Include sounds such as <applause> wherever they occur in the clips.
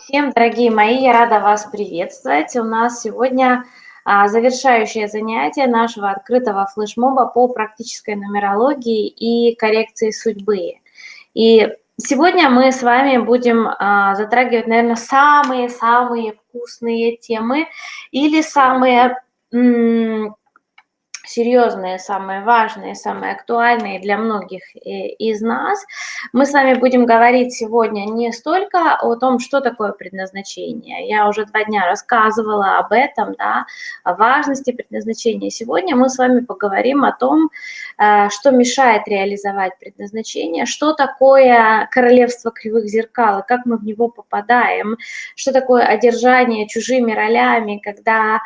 Всем, дорогие мои, я рада вас приветствовать. У нас сегодня а, завершающее занятие нашего открытого флешмоба по практической нумерологии и коррекции судьбы. И сегодня мы с вами будем а, затрагивать, наверное, самые-самые вкусные темы или самые серьезные, самые важные, самые актуальные для многих э, из нас. Мы с вами будем говорить сегодня не столько о том, что такое предназначение. Я уже два дня рассказывала об этом, да, о важности предназначения. Сегодня мы с вами поговорим о том, э, что мешает реализовать предназначение, что такое королевство кривых зеркал, и как мы в него попадаем, что такое одержание чужими ролями, когда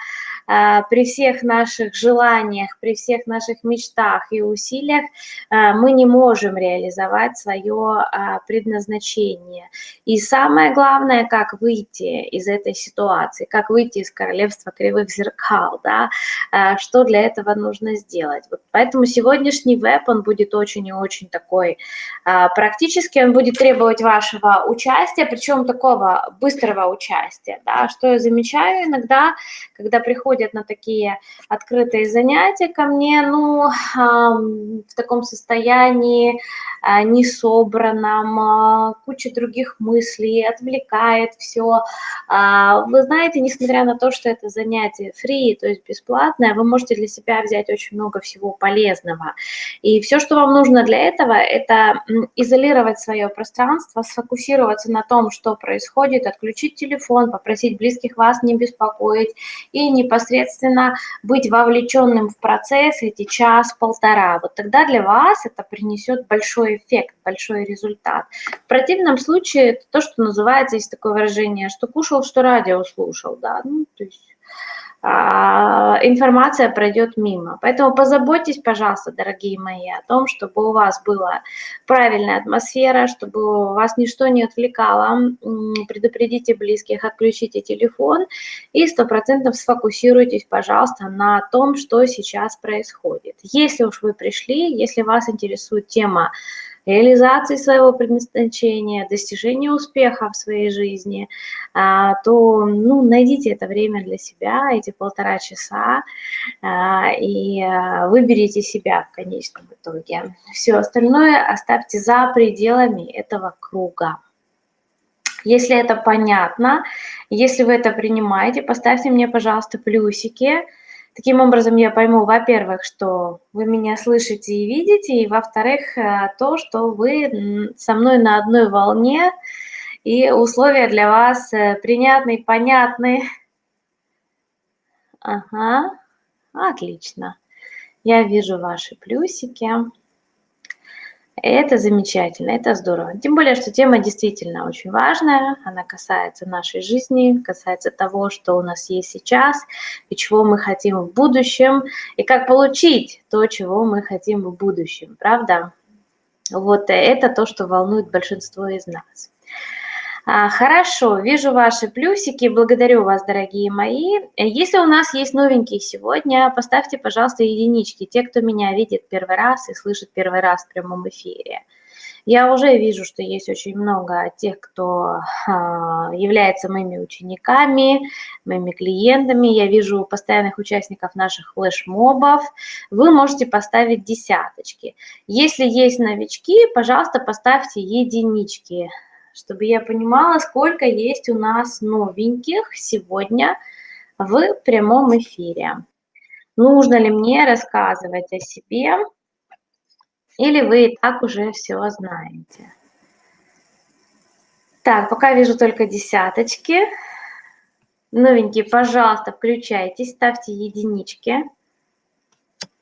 при всех наших желаниях, при всех наших мечтах и усилиях а, мы не можем реализовать свое а, предназначение. И самое главное, как выйти из этой ситуации, как выйти из королевства кривых зеркал, да, что для этого нужно сделать. Вот поэтому сегодняшний веб, он будет очень и очень такой практический, он будет требовать вашего участия, причем такого быстрого участия, да, что я замечаю иногда, когда приходит приходят на такие открытые занятия ко мне, ну, в таком состоянии а, несобранном, а, куча других мыслей, отвлекает все. А, вы знаете, несмотря на то, что это занятие free, то есть бесплатное, вы можете для себя взять очень много всего полезного. И все, что вам нужно для этого, это изолировать свое пространство, сфокусироваться на том, что происходит, отключить телефон, попросить близких вас не беспокоить и непосредственно непосредственно быть вовлеченным в процесс эти час-полтора. Вот тогда для вас это принесет большой эффект, большой результат. В противном случае это то, что называется, есть такое выражение, что кушал, что радио слушал, да, ну, то есть информация пройдет мимо. Поэтому позаботьтесь, пожалуйста, дорогие мои, о том, чтобы у вас была правильная атмосфера, чтобы вас ничто не отвлекало. Предупредите близких, отключите телефон и стопроцентно сфокусируйтесь, пожалуйста, на том, что сейчас происходит. Если уж вы пришли, если вас интересует тема реализации своего предназначения, достижения успеха в своей жизни, а, то ну, найдите это время для себя, эти полтора часа, а, и а, выберите себя в конечном итоге. Все остальное оставьте за пределами этого круга. Если это понятно, если вы это принимаете, поставьте мне, пожалуйста, плюсики, Таким образом, я пойму, во-первых, что вы меня слышите и видите, и во-вторых, э, то, что вы со мной на одной волне, и условия для вас э, приятные, понятные. Ага, отлично. Я вижу ваши плюсики. Это замечательно, это здорово. Тем более, что тема действительно очень важная, она касается нашей жизни, касается того, что у нас есть сейчас, и чего мы хотим в будущем, и как получить то, чего мы хотим в будущем, правда? Вот это то, что волнует большинство из нас. А, хорошо, вижу ваши плюсики, благодарю вас, дорогие мои. Если у нас есть новенькие сегодня, поставьте, пожалуйста, единички, те, кто меня видит первый раз и слышит первый раз в прямом эфире. Я уже вижу, что есть очень много тех, кто а, является моими учениками, моими клиентами. Я вижу постоянных участников наших флешмобов. Вы можете поставить десяточки. Если есть новички, пожалуйста, поставьте единички чтобы я понимала, сколько есть у нас новеньких сегодня в прямом эфире. Нужно ли мне рассказывать о себе, или вы и так уже все знаете? Так, пока вижу только десяточки. Новенькие, пожалуйста, включайтесь, ставьте единички.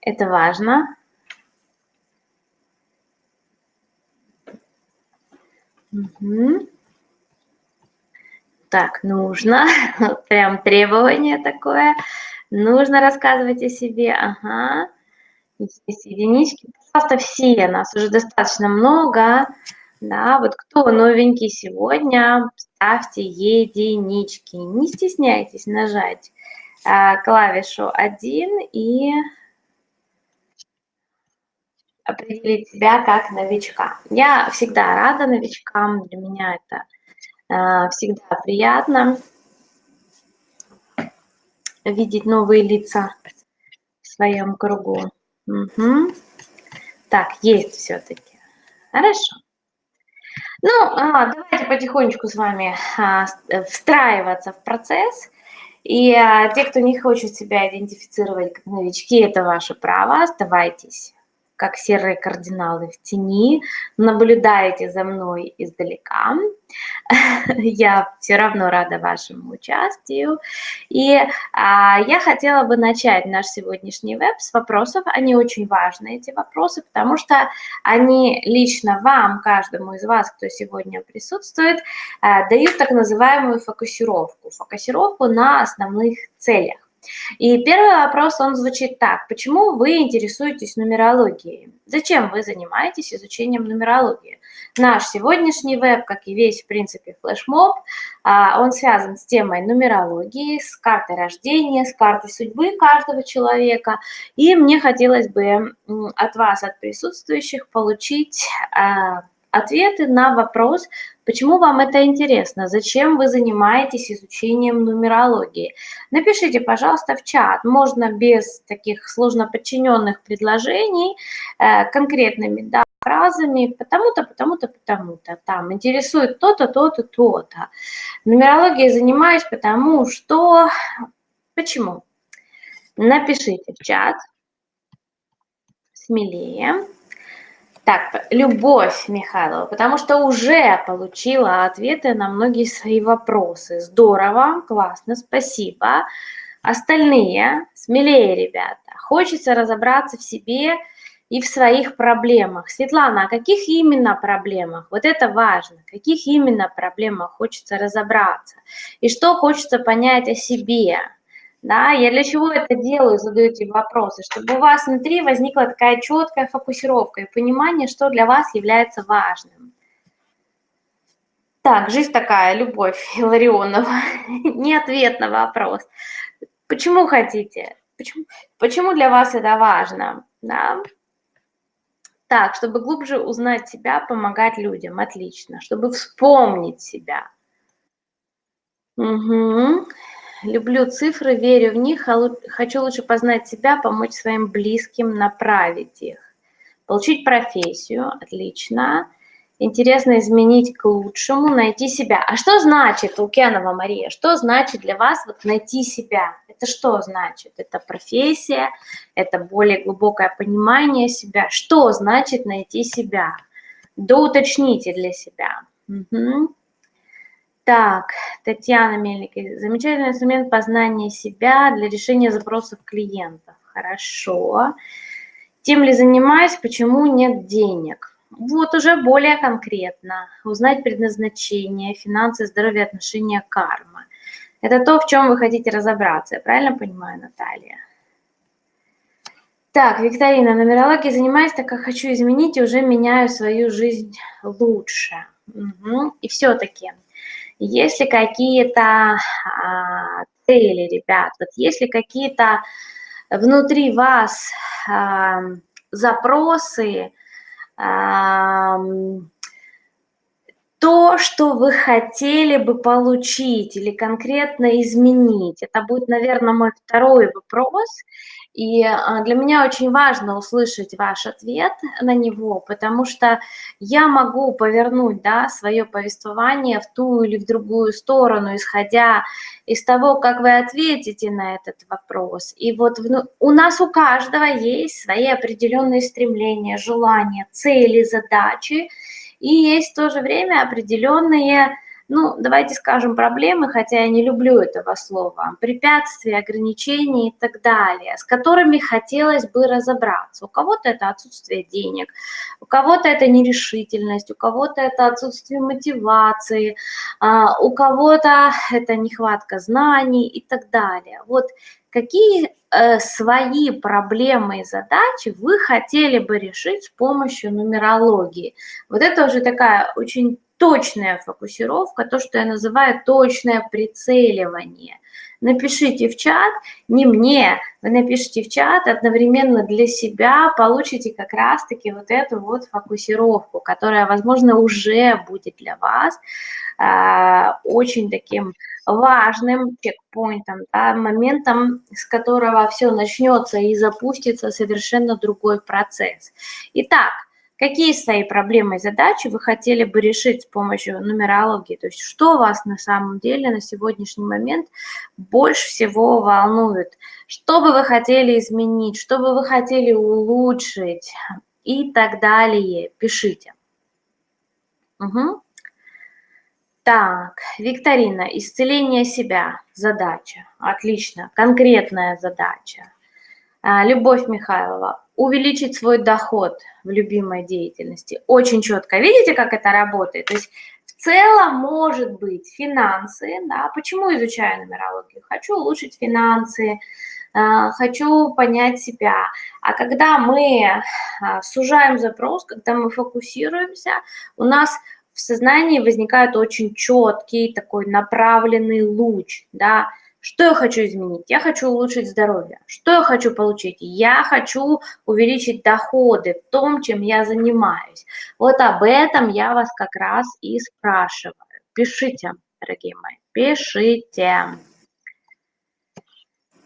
Это важно. Угу. Так, нужно, <laughs> прям требование такое. Нужно рассказывать о себе, ага. Здесь единички. Пожалуйста, все, нас уже достаточно много. Да, вот кто новенький сегодня, ставьте единички. Не стесняйтесь нажать а, клавишу 1 и определить себя как новичка. Я всегда рада новичкам, для меня это А, всегда приятно видеть новые лица в своем кругу. Угу. Так, есть все-таки. Хорошо. Ну, а, давайте потихонечку с вами а, встраиваться в процесс. И а, те, кто не хочет себя идентифицировать как новички, это ваше право, оставайтесь как серые кардиналы в тени, наблюдаете за мной издалека. <laughs> Я все равно рада вашему участию. И а, я хотела бы начать наш сегодняшний веб с вопросов. Они очень важны, эти вопросы, потому что они лично вам, каждому из вас, кто сегодня присутствует, а, дают так называемую фокусировку. Фокусировку на основных целях. И первый вопрос, он звучит так. Почему вы интересуетесь нумерологией? Зачем вы занимаетесь изучением нумерологии? Наш сегодняшний веб, как и весь, в принципе, флешмоб, а, он связан с темой нумерологии, с картой рождения, с картой судьбы каждого человека. И мне хотелось бы от вас, от присутствующих, получить а, ответы на вопрос, почему вам это интересно, зачем вы занимаетесь изучением нумерологии. Напишите, пожалуйста, в чат, можно без таких сложно подчиненных предложений, э, конкретными да, фразами, потому-то, потому-то, потому-то, там, интересует то-то, то-то, то-то. Нумерологией занимаюсь, потому что... Почему? Напишите в чат, смелее. Так, Любовь Михайлова, потому что уже получила ответы на многие свои вопросы. Здорово, классно, спасибо. Остальные, смелее, ребята. Хочется разобраться в себе и в своих проблемах. Светлана, о каких именно проблемах? Вот это важно. Каких именно проблемах хочется разобраться? И что хочется понять о себе? Да, я для чего это делаю, задаю эти вопросы, чтобы у вас внутри возникла такая четкая фокусировка и понимание, что для вас является важным. Так, жизнь такая, любовь <laughs> Иларионова. Не ответ на вопрос. Почему хотите? Почему, почему для вас это важно? Да? Так, чтобы глубже узнать себя, помогать людям. Отлично. Чтобы вспомнить себя. Угу. Люблю цифры, верю в них, а хочу лучше познать себя, помочь своим близким, направить их. Получить профессию, отлично. Интересно изменить к лучшему, найти себя. А что значит, Лукьянова Мария, что значит для вас вот найти себя? Это что значит? Это профессия, это более глубокое понимание себя. Что значит найти себя? Доуточните для себя. Угу. Так, Татьяна Мельник. Замечательный инструмент познания себя для решения запросов клиентов. Хорошо. Тем ли занимаюсь, почему нет денег? Вот уже более конкретно. Узнать предназначение, финансы, здоровье, отношения, карма. Это то, в чем вы хотите разобраться. Я правильно понимаю, Наталья? Так, Викторина, нумерологией занимаюсь, так как хочу изменить и уже меняю свою жизнь лучше. Угу. И все-таки есть ли какие-то а, цели, ребят, вот есть ли какие-то внутри вас запросы, то, что вы хотели бы получить или конкретно изменить. Это будет, наверное, мой второй вопрос. И а, для меня очень важно услышать ваш ответ на него, потому что я могу повернуть да, свое повествование в ту или в другую сторону, исходя из того, как вы ответите на этот вопрос. И вот у нас у каждого есть свои определенные стремления, желания, цели, задачи, и есть в то же время определенные ну, давайте скажем, проблемы, хотя я не люблю этого слова, препятствия, ограничения и так далее, с которыми хотелось бы разобраться. У кого-то это отсутствие денег, у кого-то это нерешительность, у кого-то это отсутствие мотивации, а, у кого-то это нехватка знаний и так далее. Вот какие э, свои проблемы и задачи вы хотели бы решить с помощью нумерологии? Вот это уже такая очень точная фокусировка, то, что я называю точное прицеливание. Напишите в чат, не мне, вы напишите в чат одновременно для себя, получите как раз-таки вот эту вот фокусировку, которая, возможно, уже будет для вас э, очень таким важным чекпоинтом, да, моментом, с которого все начнется и запустится совершенно другой процесс. Итак, какие свои проблемы и задачи вы хотели бы решить с помощью нумерологии, то есть что вас на самом деле на сегодняшний момент больше всего волнует, что бы вы хотели изменить, что бы вы хотели улучшить? И так далее, пишите. Угу. Так, викторина, исцеление себя, задача, отлично, конкретная задача. А, Любовь Михайлова, увеличить свой доход в любимой деятельности. Очень четко. Видите, как это работает? То есть в целом может быть финансы, да, почему изучаю нумерологию? Хочу улучшить финансы, а, хочу понять себя. А когда мы а, сужаем запрос, когда мы фокусируемся, у нас в сознании возникает очень четкий такой направленный луч, да, что я хочу изменить? Я хочу улучшить здоровье. Что я хочу получить? Я хочу увеличить доходы в том, чем я занимаюсь. Вот об этом я вас как раз и спрашиваю. Пишите, дорогие мои, пишите.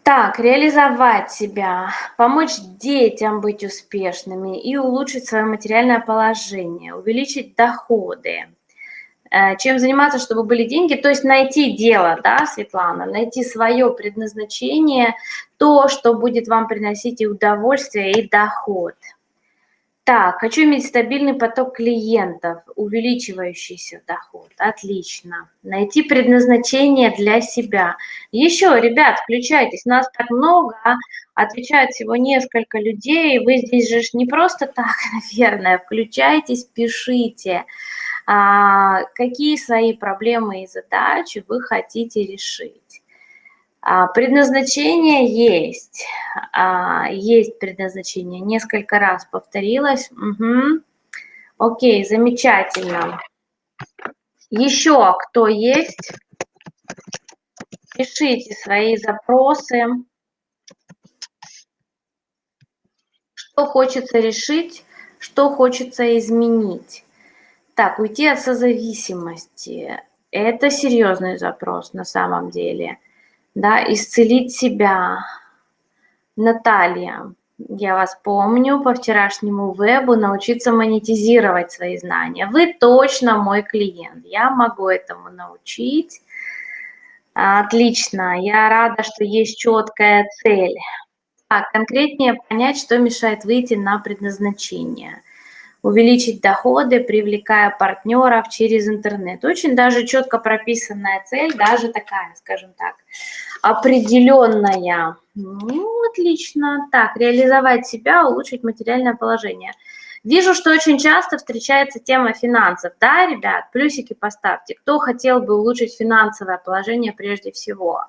Так, реализовать себя, помочь детям быть успешными и улучшить свое материальное положение, увеличить доходы. Э, чем заниматься, чтобы были деньги? То есть найти дело, да, Светлана, найти свое предназначение, то, что будет вам приносить и удовольствие, и доход. Так, хочу иметь стабильный поток клиентов, увеличивающийся доход. Отлично. Найти предназначение для себя. Еще, ребят, включайтесь. Нас так много, отвечают всего несколько людей. Вы здесь же не просто так, <laughs> наверное. Включайтесь, пишите. А, какие свои проблемы и задачи вы хотите решить. А, предназначение есть, а, есть предназначение, несколько раз повторилось. Угу. Окей, замечательно. Еще кто есть? Пишите свои запросы. Что хочется решить, что хочется изменить. Так, уйти от созависимости – это серьезный запрос на самом деле – да, исцелить себя. Наталья, я вас помню по вчерашнему вебу, научиться монетизировать свои знания. Вы точно мой клиент, я могу этому научить. Отлично, я рада, что есть четкая цель. Конкретнее понять, что мешает выйти на предназначение – увеличить доходы, привлекая партнеров через интернет. Очень даже четко прописанная цель, даже такая, скажем так, определенная. Ну, отлично. Так, реализовать себя, улучшить материальное положение. Вижу, что очень часто встречается тема финансов. Да, ребят, плюсики поставьте. Кто хотел бы улучшить финансовое положение прежде всего?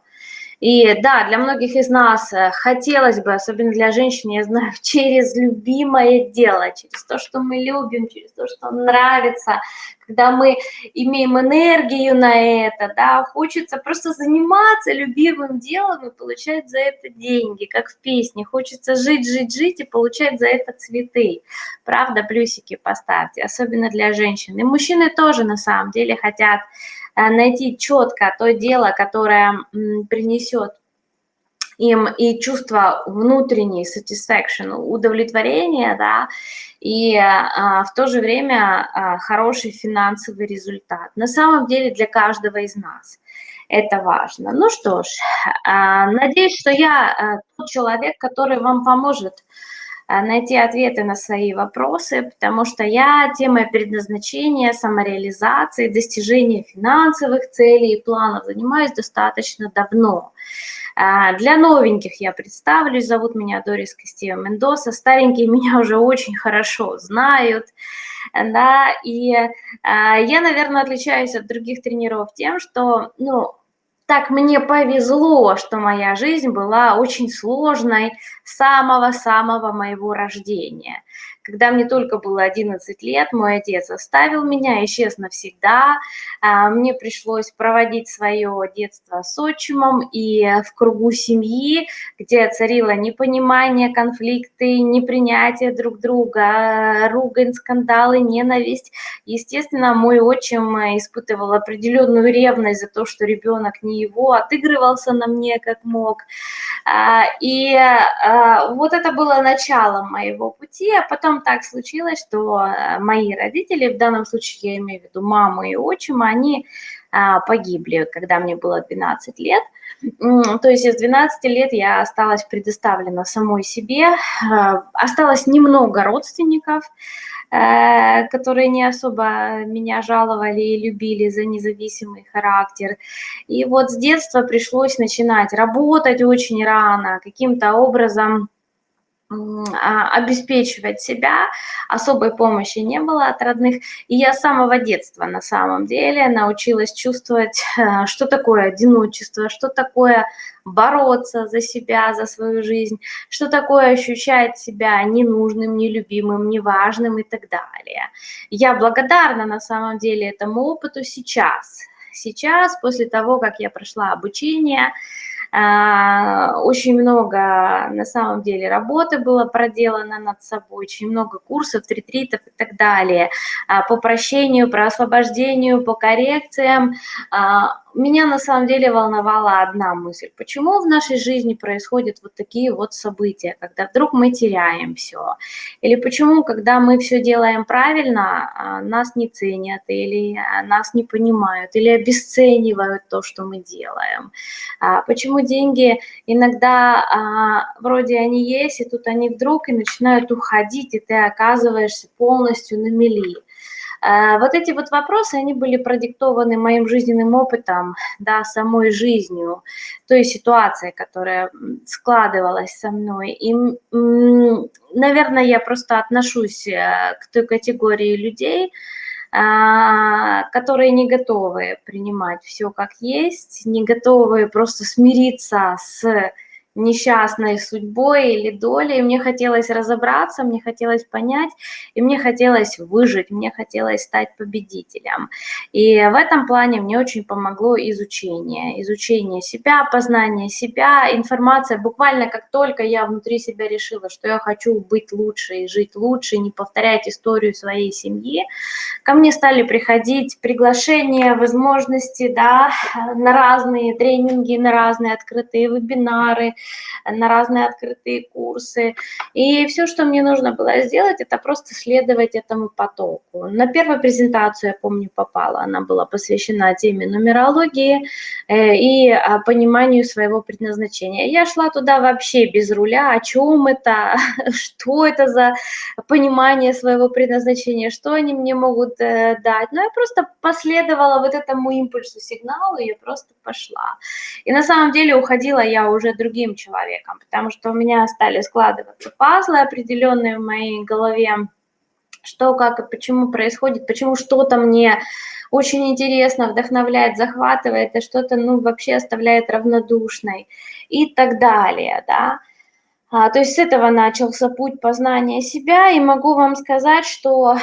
И да, для многих из нас э, хотелось бы, особенно для женщин, я знаю, <laughs> через любимое дело, через то, что мы любим, через то, что нравится, когда мы имеем энергию на это, да, хочется просто заниматься любимым делом и получать за это деньги, как в песне. Хочется жить, жить, жить и получать за это цветы. Правда, плюсики поставьте, особенно для женщин. И мужчины тоже на самом деле хотят найти четко то дело, которое принесет им и чувство внутренней satisfaction, удовлетворения, да, и а, в то же время а, хороший финансовый результат. На самом деле для каждого из нас это важно. Ну что ж, а, надеюсь, что я а, тот человек, который вам поможет Э, найти ответы на свои вопросы, потому что я темой предназначения, самореализации, достижения финансовых целей и планов занимаюсь достаточно давно. Э, для новеньких я представлюсь, зовут меня Дорис Костева Мендоса, старенькие <laughs> меня уже очень хорошо знают, да, и э, я, наверное, отличаюсь от других тренеров тем, что, ну, так мне повезло, что моя жизнь была очень сложной с самого-самого моего рождения. Когда мне только было 11 лет, мой отец оставил меня, исчез навсегда. А, мне пришлось проводить свое детство с отчимом и в кругу семьи, где царило непонимание, конфликты, непринятие друг друга, ругань, скандалы, ненависть. Естественно, мой отчим испытывал определенную ревность за то, что ребенок не его, отыгрывался на мне как мог. А, и а, вот это было началом моего пути, а потом так случилось, что а, мои родители, в данном случае я имею в виду маму и отчима, они погибли, когда мне было 12 лет. То есть из 12 лет я осталась предоставлена самой себе, осталось немного родственников, Э, которые не особо меня жаловали и любили за независимый характер. И вот с детства пришлось начинать работать очень рано, каким-то образом а, обеспечивать себя, особой помощи не было от родных. И я с самого детства на самом деле научилась чувствовать, <laughs> э, что такое одиночество, что такое бороться за себя, за свою жизнь, что такое ощущать себя ненужным, нелюбимым, неважным и так далее. Я благодарна на самом деле этому опыту сейчас. Сейчас, после того, как я прошла обучение, а, очень много, на самом деле, работы было проделано над собой, очень много курсов, ретритов и так далее, а, по прощению, по освобождению, по коррекциям. А, меня на самом деле волновала одна мысль. Почему в нашей жизни происходят вот такие вот события, когда вдруг мы теряем все? Или почему, когда мы все делаем правильно, нас не ценят, или нас не понимают, или обесценивают то, что мы делаем? Почему деньги иногда а, вроде они есть, и тут они вдруг и начинают уходить, и ты оказываешься полностью на мели. А, вот эти вот вопросы, они были продиктованы моим жизненным опытом, да, самой жизнью, той ситуацией, которая складывалась со мной. И, наверное, я просто отношусь э, к той категории людей, а, которые не готовы принимать все как есть, не готовы просто смириться с несчастной судьбой или долей, мне хотелось разобраться, мне хотелось понять, и мне хотелось выжить, мне хотелось стать победителем. И в этом плане мне очень помогло изучение, изучение себя, познание себя, информация. Буквально как только я внутри себя решила, что я хочу быть лучше и жить лучше, не повторять историю своей семьи, ко мне стали приходить приглашения, возможности, да, на разные тренинги, на разные открытые вебинары, на разные открытые курсы. И все, что мне нужно было сделать, это просто следовать этому потоку. На первую презентацию, я помню, попала, она была посвящена теме нумерологии э, и а, пониманию своего предназначения. Я шла туда вообще без руля, о чем это, <laughs> что это за понимание своего предназначения, что они мне могут э, дать. Но я просто последовала вот этому импульсу, сигналу, я просто пошла. И на самом деле уходила я уже другим человеком, потому что у меня стали складываться пазлы определенные в моей голове, что, как и почему происходит, почему что-то мне очень интересно, вдохновляет, захватывает, а что-то, ну, вообще оставляет равнодушной и так далее, да. А, то есть с этого начался путь познания себя, и могу вам сказать, что а,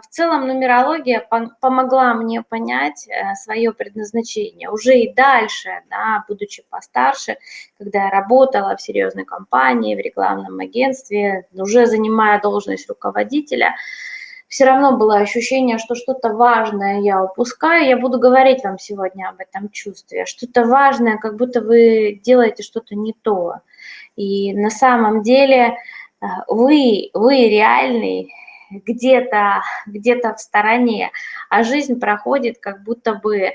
в целом нумерология помогла мне понять э, свое предназначение. Уже и дальше, да, будучи постарше, когда я работала в серьезной компании, в рекламном агентстве, уже занимая должность руководителя, все равно было ощущение, что что-то важное я упускаю. Я буду говорить вам сегодня об этом чувстве. Что-то важное, как будто вы делаете что-то не то. И на самом деле э, вы, вы реальный где-то где, -то, в стороне, а жизнь проходит как будто бы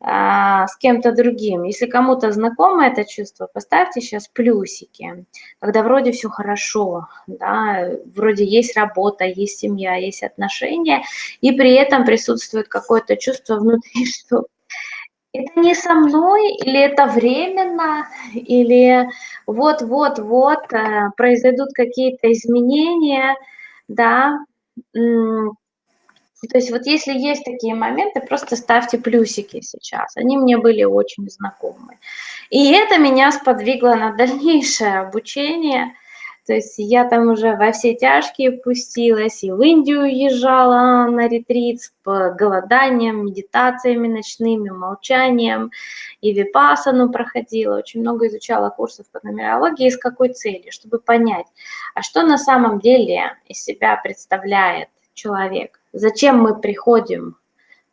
с кем-то другим. Если кому-то знакомо это чувство, поставьте сейчас плюсики, когда вроде все хорошо, да, вроде есть работа, есть семья, есть отношения, и при этом присутствует какое-то чувство внутри, <laughs> что это не со мной, или это временно, или вот-вот-вот э, произойдут какие-то изменения, да. То есть вот если есть такие моменты, просто ставьте плюсики сейчас. Они мне были очень знакомы. И это меня сподвигло на дальнейшее обучение – То есть я там уже во все тяжкие пустилась, и в Индию уезжала на ретрит с голоданием, медитациями ночными, молчанием, и випасану проходила, очень много изучала курсов по нумерологии. С какой целью? Чтобы понять, а что на самом деле из себя представляет человек? Зачем мы приходим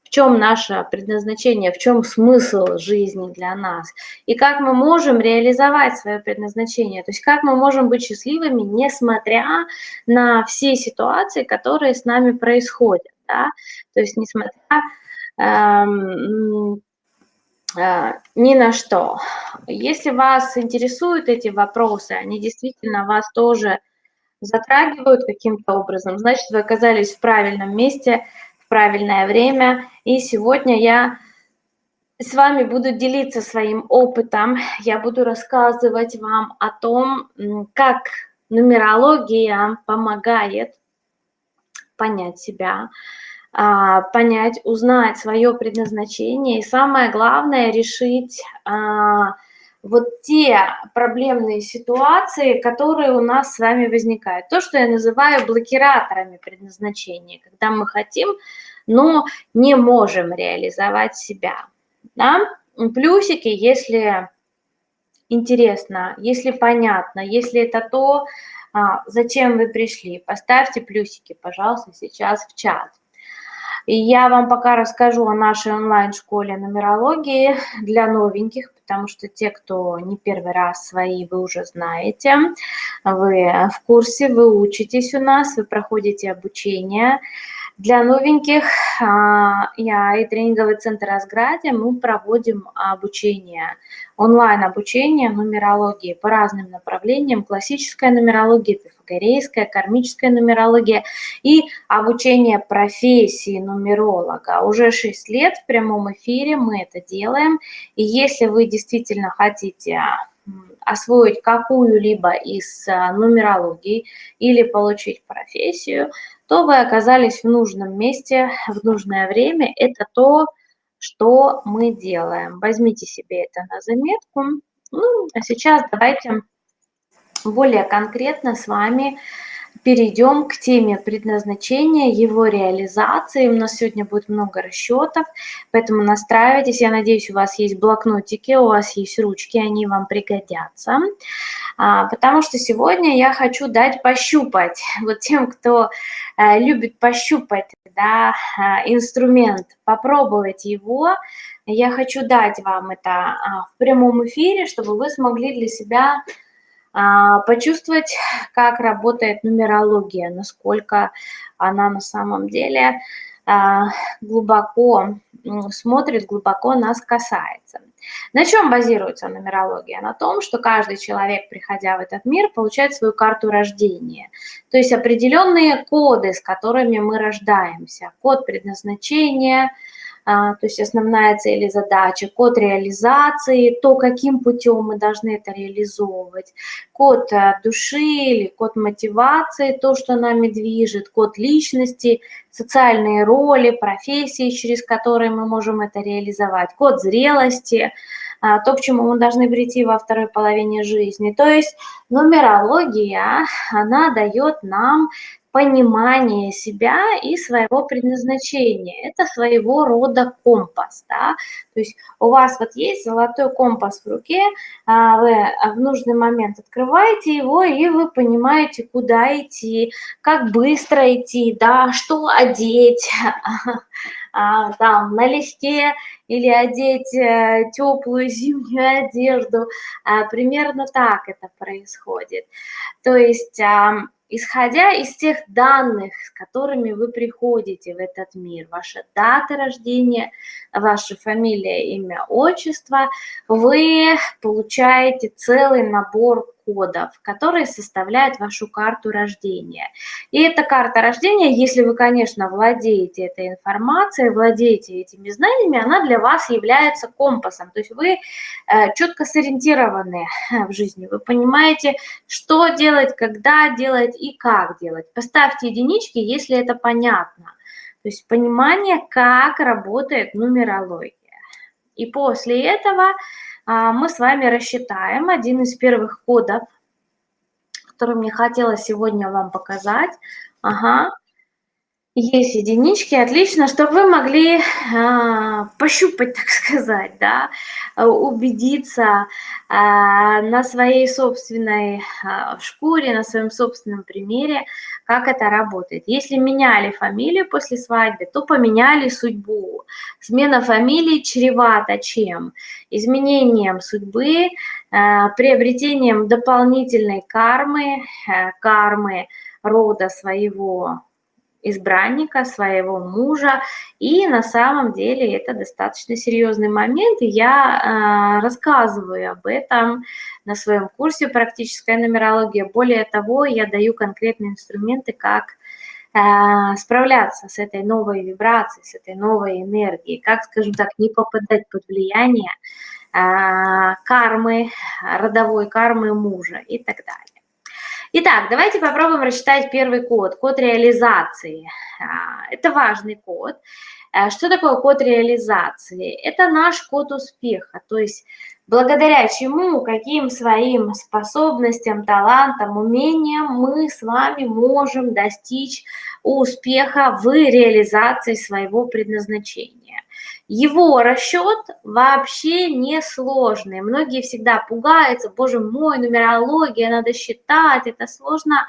в чем наше предназначение, в чем смысл жизни для нас, и как мы можем реализовать свое предназначение, то есть как мы можем быть счастливыми, несмотря на все ситуации, которые с нами происходят, да? то есть несмотря эм, э, ни на что. Если вас интересуют эти вопросы, они действительно вас тоже затрагивают каким-то образом, значит, вы оказались в правильном месте, в правильное время. И сегодня я с вами буду делиться своим опытом. Я буду рассказывать вам о том, как нумерология помогает понять себя, а, понять, узнать свое предназначение и самое главное решить а, вот те проблемные ситуации, которые у нас с вами возникают. То, что я называю блокираторами предназначения, когда мы хотим, но не можем реализовать себя. Да? Плюсики, если интересно, если понятно, если это то, а, зачем вы пришли, поставьте плюсики, пожалуйста, сейчас в чат. И я вам пока расскажу о нашей онлайн-школе нумерологии для новеньких, потому что те, кто не первый раз свои, вы уже знаете, вы в курсе, вы учитесь у нас, вы проходите обучение. Для новеньких а, я и тренинговый центр «Разграде» мы проводим обучение, онлайн-обучение нумерологии по разным направлениям, классическая нумерология, пифагорейская, кармическая нумерология и обучение профессии нумеролога. Уже 6 лет в прямом эфире мы это делаем, и если вы действительно хотите освоить какую-либо из а, нумерологий или получить профессию, то вы оказались в нужном месте в нужное время. Это то, что мы делаем. Возьмите себе это на заметку. Ну, а сейчас давайте более конкретно с вами перейдем к теме предназначения, его реализации. У нас сегодня будет много расчетов, поэтому настраивайтесь. Я надеюсь, у вас есть блокнотики, у вас есть ручки, они вам пригодятся. А, потому что сегодня я хочу дать пощупать <laughs> вот тем, кто э, любит пощупать да, э, инструмент, попробовать его. Я хочу дать вам это а, в прямом эфире, чтобы вы смогли для себя а, почувствовать, как работает нумерология, насколько она на самом деле а, глубоко смотрит, глубоко нас касается. На чем базируется нумерология? На том, что каждый человек, приходя в этот мир, получает свою карту рождения. То есть определенные коды, с которыми мы рождаемся. Код предназначения – а, то есть основная цель и задача, код реализации, то, каким путем мы должны это реализовывать, код э, души или код мотивации, то, что нами движет, код личности, социальные роли, профессии, через которые мы можем это реализовать, код зрелости, а, то, к чему мы должны прийти во второй половине жизни. То есть нумерология, она дает нам понимание себя и своего предназначения. Это своего рода компас, да, то есть у вас вот есть золотой компас в руке, а, вы в нужный момент открываете его, и вы понимаете, куда идти, как быстро идти, да, что одеть, там, на листе или одеть э, теплую зимнюю одежду. А, примерно так это происходит. То есть исходя из тех данных, с которыми вы приходите в этот мир, ваша дата рождения, ваша фамилия, имя, отчество, вы получаете целый набор кодов, которые составляют вашу карту рождения. И эта карта рождения, если вы, конечно, владеете этой информацией, владеете этими знаниями, она для вас является компасом. То есть вы э, четко сориентированы в жизни, вы понимаете, что делать, когда делать и как делать. Поставьте единички, если это понятно. То есть понимание, как работает нумерология. И после этого мы с вами рассчитаем один из первых кодов, который мне хотела сегодня вам показать. Ага, есть единички, отлично, чтобы вы могли а, пощупать, <laughs> так сказать, да, убедиться а, на своей собственной а, шкуре, на своем собственном примере, как это работает. Если меняли фамилию после свадьбы, то поменяли судьбу. Смена фамилии чревата чем? Изменением судьбы, а, приобретением дополнительной кармы, а, кармы рода своего избранника, своего мужа. И на самом деле это достаточно серьезный момент, и я э, рассказываю об этом на своем курсе «Практическая нумерология». Более того, я даю конкретные инструменты, как э, справляться с этой новой вибрацией, с этой новой энергией, как, скажем так, не попадать под влияние э, кармы, родовой кармы мужа и так далее. Итак, давайте попробуем рассчитать первый код, код реализации. А, это важный код. А, что такое код реализации? Это наш код успеха, то есть благодаря чему, каким своим способностям, талантам, умениям мы с вами можем достичь успеха в реализации своего предназначения. Его расчет вообще не сложный. Многие всегда пугаются, боже мой, нумерология, надо считать, это сложно.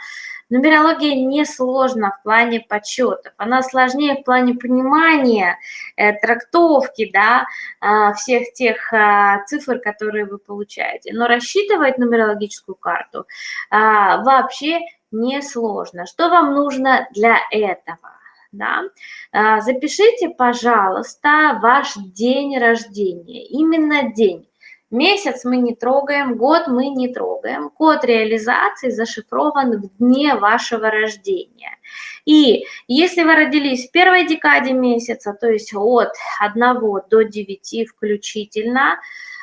Нумерология не сложна в плане подсчетов, она сложнее в плане понимания, э, трактовки, да, э, всех тех э, цифр, которые вы получаете. Но рассчитывать нумерологическую карту э, вообще не сложно. Что вам нужно для этого? Да, а, запишите, пожалуйста, ваш день рождения, именно день. Месяц мы не трогаем, год мы не трогаем. Код реализации зашифрован в дне вашего рождения. И если вы родились в первой декаде месяца, то есть от 1 до 9 включительно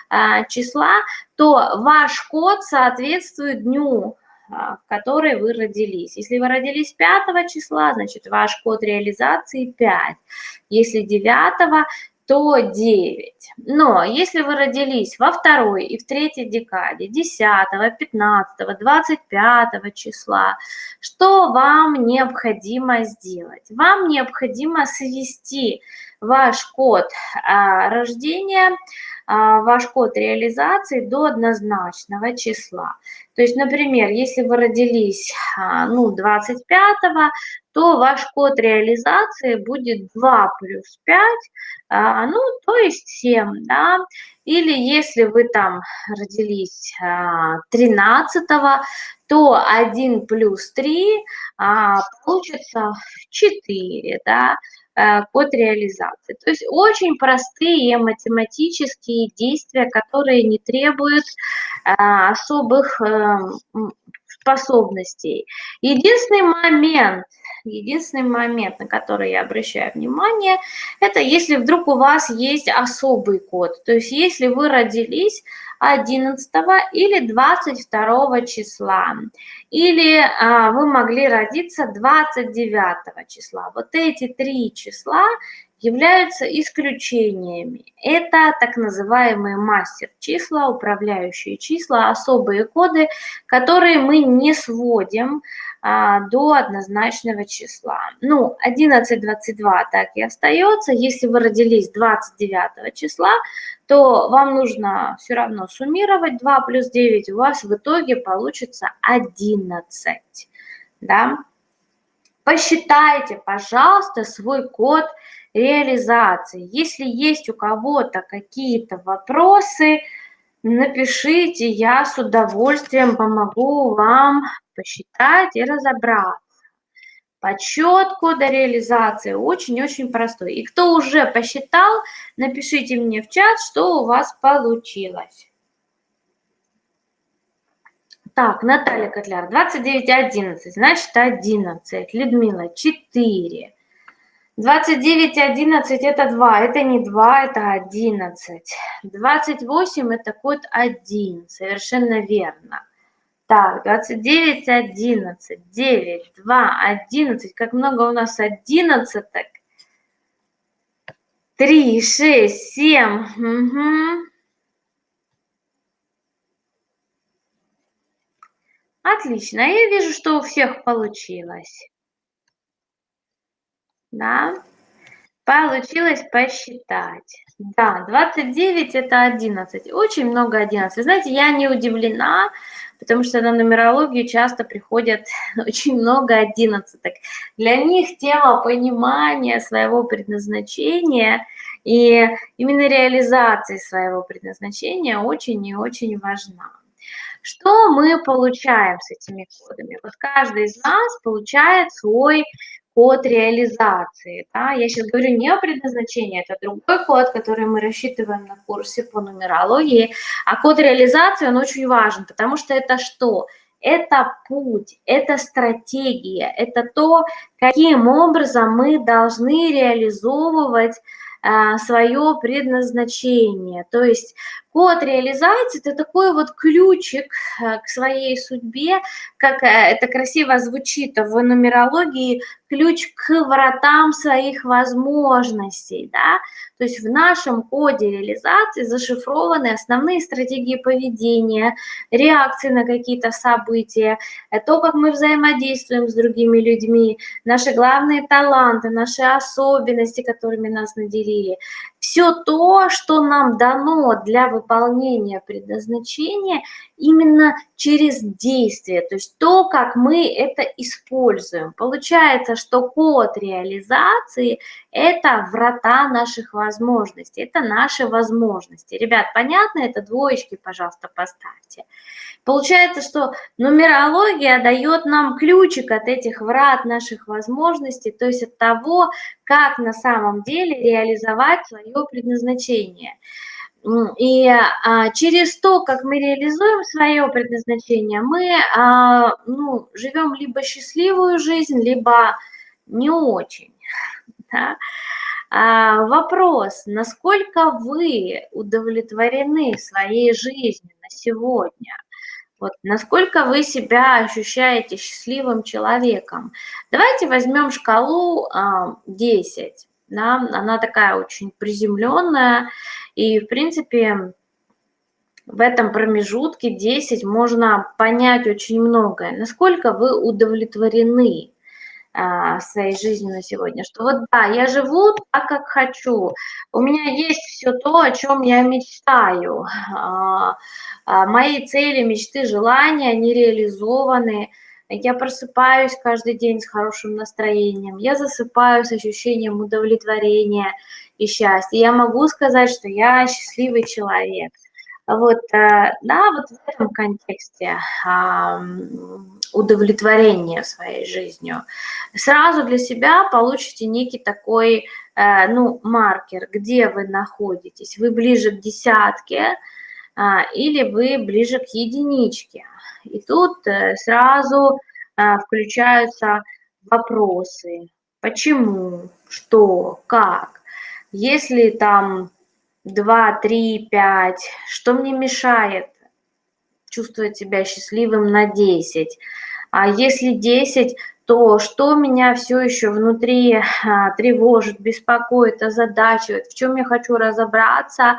а, числа, то ваш код соответствует дню в которой вы родились. Если вы родились 5 числа, значит ваш код реализации 5. Если 9, то 9. Но если вы родились во второй и в третьей декаде, 10, 15, 25 числа, что вам необходимо сделать? Вам необходимо свести ваш код а, рождения а, ваш код реализации до однозначного числа. То есть, например, если вы родились а, ну, 25-го, то ваш код реализации будет 2 плюс 5, а, ну, то есть 7, да. Или если вы там родились 13-го, то 1 плюс 3 получится 4, да. Э, код реализации. То есть очень простые математические действия, которые не требуют э, особых э, способностей. Единственный момент, единственный момент, на который я обращаю внимание, это если вдруг у вас есть особый код. То есть если вы родились 11 или 22 числа, или а, вы могли родиться 29 числа. Вот эти три числа являются исключениями. Это так называемые мастер-числа, управляющие числа, особые коды, которые мы не сводим а, до однозначного числа. Ну, 11-22 так и остается. Если вы родились 29 числа, то вам нужно все равно суммировать 2 плюс 9, у вас в итоге получится 11. Да? Посчитайте, пожалуйста, свой код реализации. Если есть у кого-то какие-то вопросы, напишите, я с удовольствием помогу вам посчитать и разобраться. Подсчет кода реализации очень-очень простой. И кто уже посчитал, напишите мне в чат, что у вас получилось. Так, Наталья Котляр, 29.11, значит 11. Людмила, 4. 29.11 это 2, это не 2, это 11. 28 это код 1, совершенно верно. Так, 29, 11, 9, 2, 11. Как много у нас одиннадцаток? 3, 6, 7. Угу. Отлично. Я вижу, что у всех получилось. Да, получилось посчитать. Да, 29 это 11. Очень много 11. Вы знаете, я не удивлена, потому что на нумерологию часто приходят <laughs> очень много 11. Для них тема понимания своего предназначения и именно реализации своего предназначения очень и очень важна. Что мы получаем с этими кодами? Вот каждый из нас получает свой код реализации. Да? Я сейчас говорю не о предназначении, это другой код, который мы рассчитываем на курсе по нумерологии. А код реализации, он очень важен, потому что это что? Это путь, это стратегия, это то, каким образом мы должны реализовывать а, свое предназначение. То есть код реализации – это такой вот ключик а, к своей судьбе, как э, это красиво звучит в нумерологии, ключ к вратам своих возможностей, да, то есть в нашем коде реализации зашифрованы основные стратегии поведения, реакции на какие-то события, э, то, как мы взаимодействуем с другими людьми, наши главные таланты, наши особенности, которыми нас наделили. Все то, что нам дано для выполнения предназначения именно через действие, то есть то, как мы это используем. Получается, что код реализации – это врата наших возможностей, это наши возможности. Ребят, понятно это? Двоечки, пожалуйста, поставьте. Получается, что нумерология дает нам ключик от этих врат наших возможностей, то есть от того, как на самом деле реализовать свое предназначение. И а, через то, как мы реализуем свое предназначение, мы а, ну, живем либо счастливую жизнь, либо не очень. Да? А, вопрос, насколько вы удовлетворены своей жизнью на сегодня? Вот, насколько вы себя ощущаете счастливым человеком? Давайте возьмем шкалу а, 10. Да? Она такая очень приземленная. И, в принципе, в этом промежутке 10 можно понять очень многое. Насколько вы удовлетворены а, своей жизнью на сегодня, что вот да, я живу так, как хочу, у меня есть все то, о чем я мечтаю, а, а, мои цели, мечты, желания, они реализованы, я просыпаюсь каждый день с хорошим настроением, я засыпаю с ощущением удовлетворения и счастья, я могу сказать, что я счастливый человек. Вот, э, да, вот в этом контексте удовлетворения своей жизнью. Сразу для себя получите некий такой, э, ну, маркер, где вы находитесь. Вы ближе к десятке а, или вы ближе к единичке. И тут э, сразу включаются вопросы. Почему? Что? Как? Если там 2, 3, 5, что мне мешает чувствовать себя счастливым на 10? А если 10, то что меня все еще внутри а, тревожит, беспокоит, озадачивает, в чем я хочу разобраться,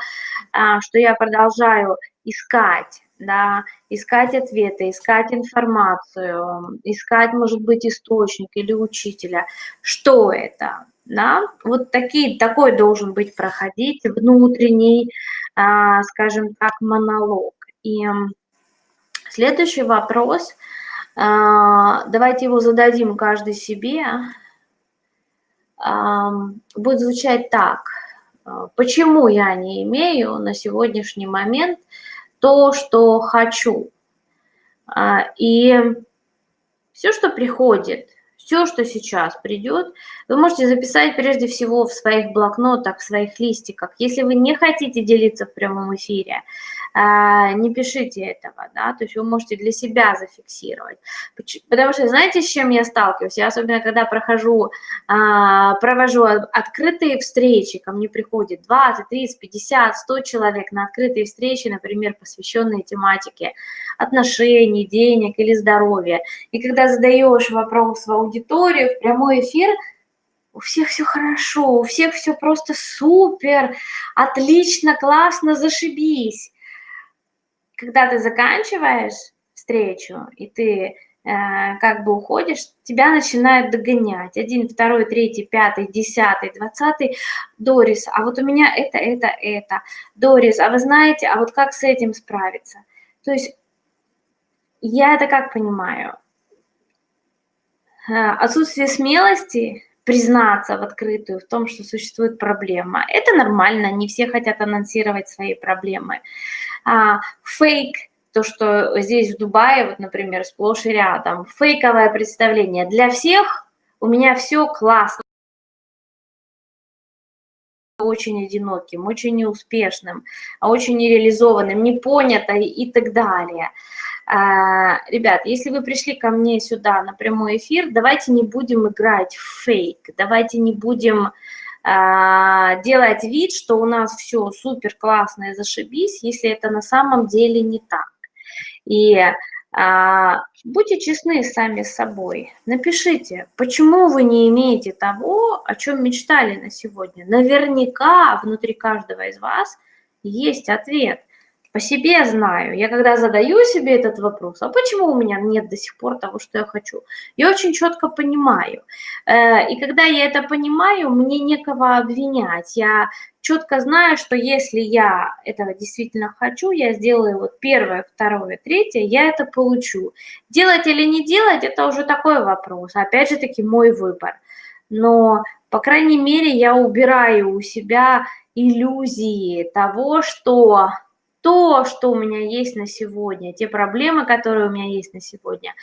а, что я продолжаю искать, да, искать ответы, искать информацию, искать, может быть, источник или учителя. Что это? да, вот такие, такой должен быть проходить внутренний, а, скажем так, монолог. И следующий вопрос, а, давайте его зададим каждый себе, а, будет звучать так. Почему я не имею на сегодняшний момент то, что хочу? И все, что приходит – все, что сейчас придет, вы можете записать прежде всего в своих блокнотах, в своих листиках. Если вы не хотите делиться в прямом эфире, а, не пишите этого, да, то есть вы можете для себя зафиксировать. Потому что знаете, с чем я сталкиваюсь? Я особенно, когда прохожу, а, провожу открытые встречи, ко мне приходит 20, 30, 50, 100 человек на открытые встречи, например, посвященные тематике отношений, денег или здоровья. И когда задаешь вопрос в аудиторию, в прямой эфир, у всех все хорошо, у всех все просто супер, отлично, классно, зашибись когда ты заканчиваешь встречу, и ты Э, как бы уходишь, тебя начинают догонять. Один, второй, третий, пятый, десятый, двадцатый. Дорис, а вот у меня это, это, это. Дорис, а вы знаете, а вот как с этим справиться? То есть я это как понимаю? Э, отсутствие смелости признаться в открытую в том, что существует проблема. Это нормально, не все хотят анонсировать свои проблемы. А, фейк – то, что здесь в Дубае, вот, например, сплошь и рядом, фейковое представление. Для всех у меня все классно очень одиноким, очень неуспешным, очень нереализованным, непонятой и так далее. А, ребят, если вы пришли ко мне сюда на прямой эфир, давайте не будем играть в фейк, давайте не будем а, делать вид, что у нас все супер классно и зашибись, если это на самом деле не так. И а, будьте честны сами с собой. Напишите, почему вы не имеете того, о чем мечтали на сегодня. Наверняка внутри каждого из вас есть ответ – по себе знаю. Я когда задаю себе этот вопрос, а почему у меня нет до сих пор того, что я хочу, я очень четко понимаю. Э, и когда я это понимаю, мне некого обвинять. Я четко знаю, что если я этого действительно хочу, я сделаю вот первое, второе, третье, я это получу. Делать или не делать, это уже такой вопрос. Опять же таки, мой выбор. Но, по крайней мере, я убираю у себя иллюзии того, что то, что у меня есть на сегодня, те проблемы, которые у меня есть на сегодня,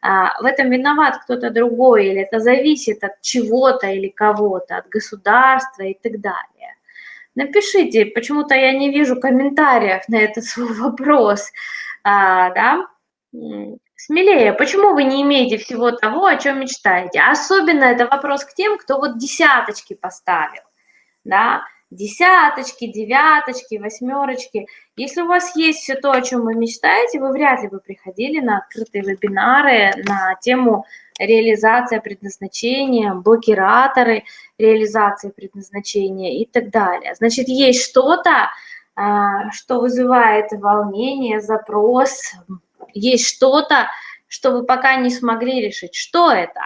а, в этом виноват кто-то другой, или это зависит от чего-то или кого-то, от государства и так далее. Напишите, почему-то я не вижу комментариев на этот <laughs> свой вопрос, а, да, смелее, почему вы не имеете всего того, о чем мечтаете? Особенно это вопрос к тем, кто вот десяточки поставил, да, десяточки, девяточки, восьмерочки. Если у вас есть все то, о чем вы мечтаете, вы вряд ли бы приходили на открытые вебинары на тему реализация предназначения, блокираторы реализации предназначения и так далее. Значит, есть что-то, а, что вызывает волнение, запрос, есть что-то, что вы пока не смогли решить. Что это?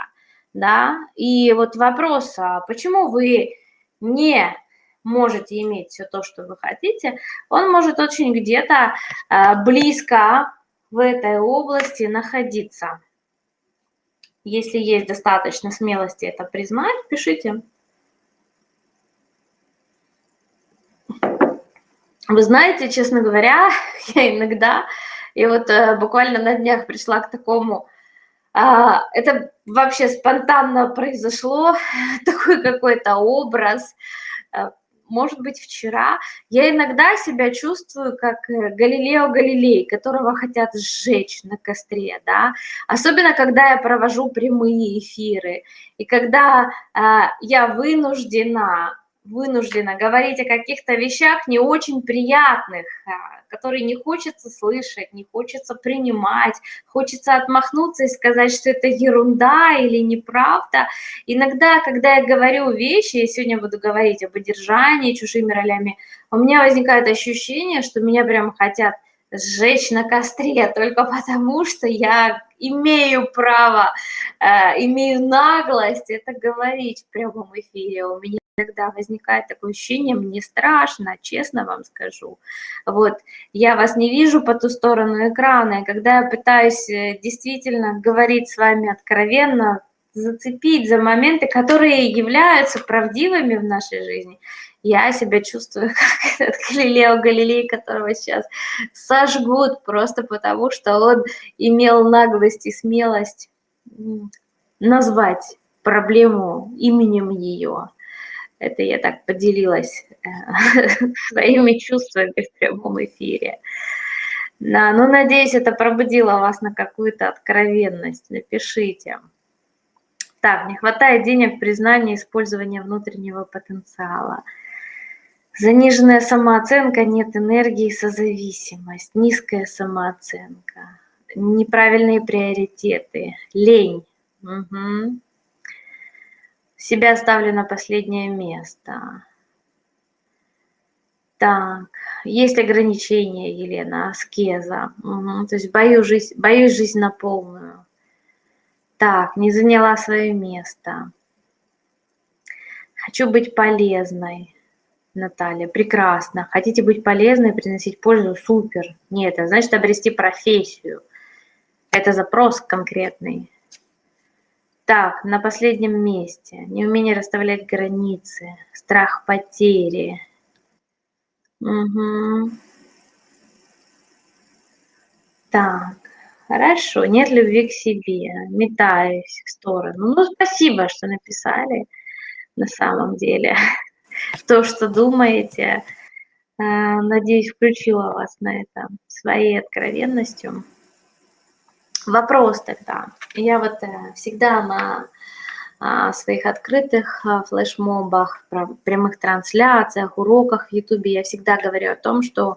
Да? И вот вопрос, а почему вы не можете иметь все то, что вы хотите, он может очень где-то э, близко в этой области находиться. Если есть достаточно смелости это признать, пишите. Вы знаете, честно говоря, <laughs> я иногда, и вот э, буквально на днях пришла к такому, э, это вообще спонтанно произошло, <laughs> такой какой-то образ, э, может быть, вчера, я иногда себя чувствую как э, Галилео Галилей, которого хотят сжечь на костре, да, особенно когда я провожу прямые эфиры, и когда э, я вынуждена вынуждена говорить о каких-то вещах не очень приятных, а, которые не хочется слышать, не хочется принимать, хочется отмахнуться и сказать, что это ерунда или неправда. Иногда, когда я говорю вещи, я сегодня буду говорить об одержании чужими ролями, у меня возникает ощущение, что меня прям хотят сжечь на костре <laughs> только потому, что я имею право, э, имею наглость это говорить в прямом эфире. У меня Иногда возникает такое ощущение, мне страшно, честно вам скажу. Вот, я вас не вижу по ту сторону экрана, и когда я пытаюсь э, действительно говорить с вами откровенно, зацепить за моменты, которые являются правдивыми в нашей жизни, я себя чувствую <laughs> как этот Галилео Галилей, которого сейчас сожгут просто потому, что он имел наглость и смелость назвать проблему именем ее. Это я так поделилась э, <laughs> своими чувствами в прямом эфире. Да, ну, надеюсь, это пробудило вас на какую-то откровенность. Напишите. Так, не хватает денег при знании использования внутреннего потенциала. Заниженная самооценка, нет энергии, созависимость, низкая самооценка, неправильные приоритеты, лень. Угу себя ставлю на последнее место. Так, есть ограничения, Елена, аскеза. Угу. То есть боюсь жизнь, боюсь жизнь на полную. Так, не заняла свое место. Хочу быть полезной. Наталья, прекрасно. Хотите быть полезной, приносить пользу? Супер. Нет, это значит обрести профессию. Это запрос конкретный. Так, на последнем месте. Неумение расставлять границы, страх потери. Угу. Так, хорошо. Нет любви к себе. Метаюсь в сторону. Ну, спасибо, что написали на самом деле. <laughs> То, что думаете. Э, надеюсь, включила вас на это своей откровенностью. Вопрос тогда. Я вот э, всегда на а, своих открытых а, флешмобах, прямых трансляциях, уроках в Ютубе я всегда говорю о том, что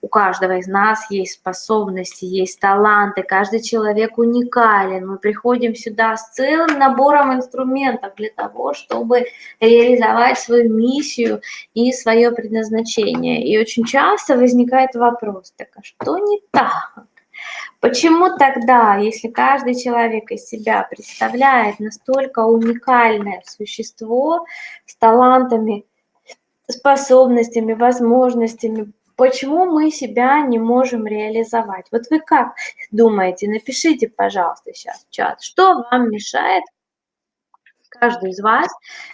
у каждого из нас есть способности, есть таланты, каждый человек уникален. Мы приходим сюда с целым набором инструментов для того, чтобы реализовать свою миссию и свое предназначение. И очень часто возникает вопрос, так а что не так? Почему тогда, если каждый человек из себя представляет настолько уникальное существо с талантами, способностями, возможностями, почему мы себя не можем реализовать? Вот вы как думаете? Напишите, пожалуйста, сейчас в чат, что вам мешает каждый из вас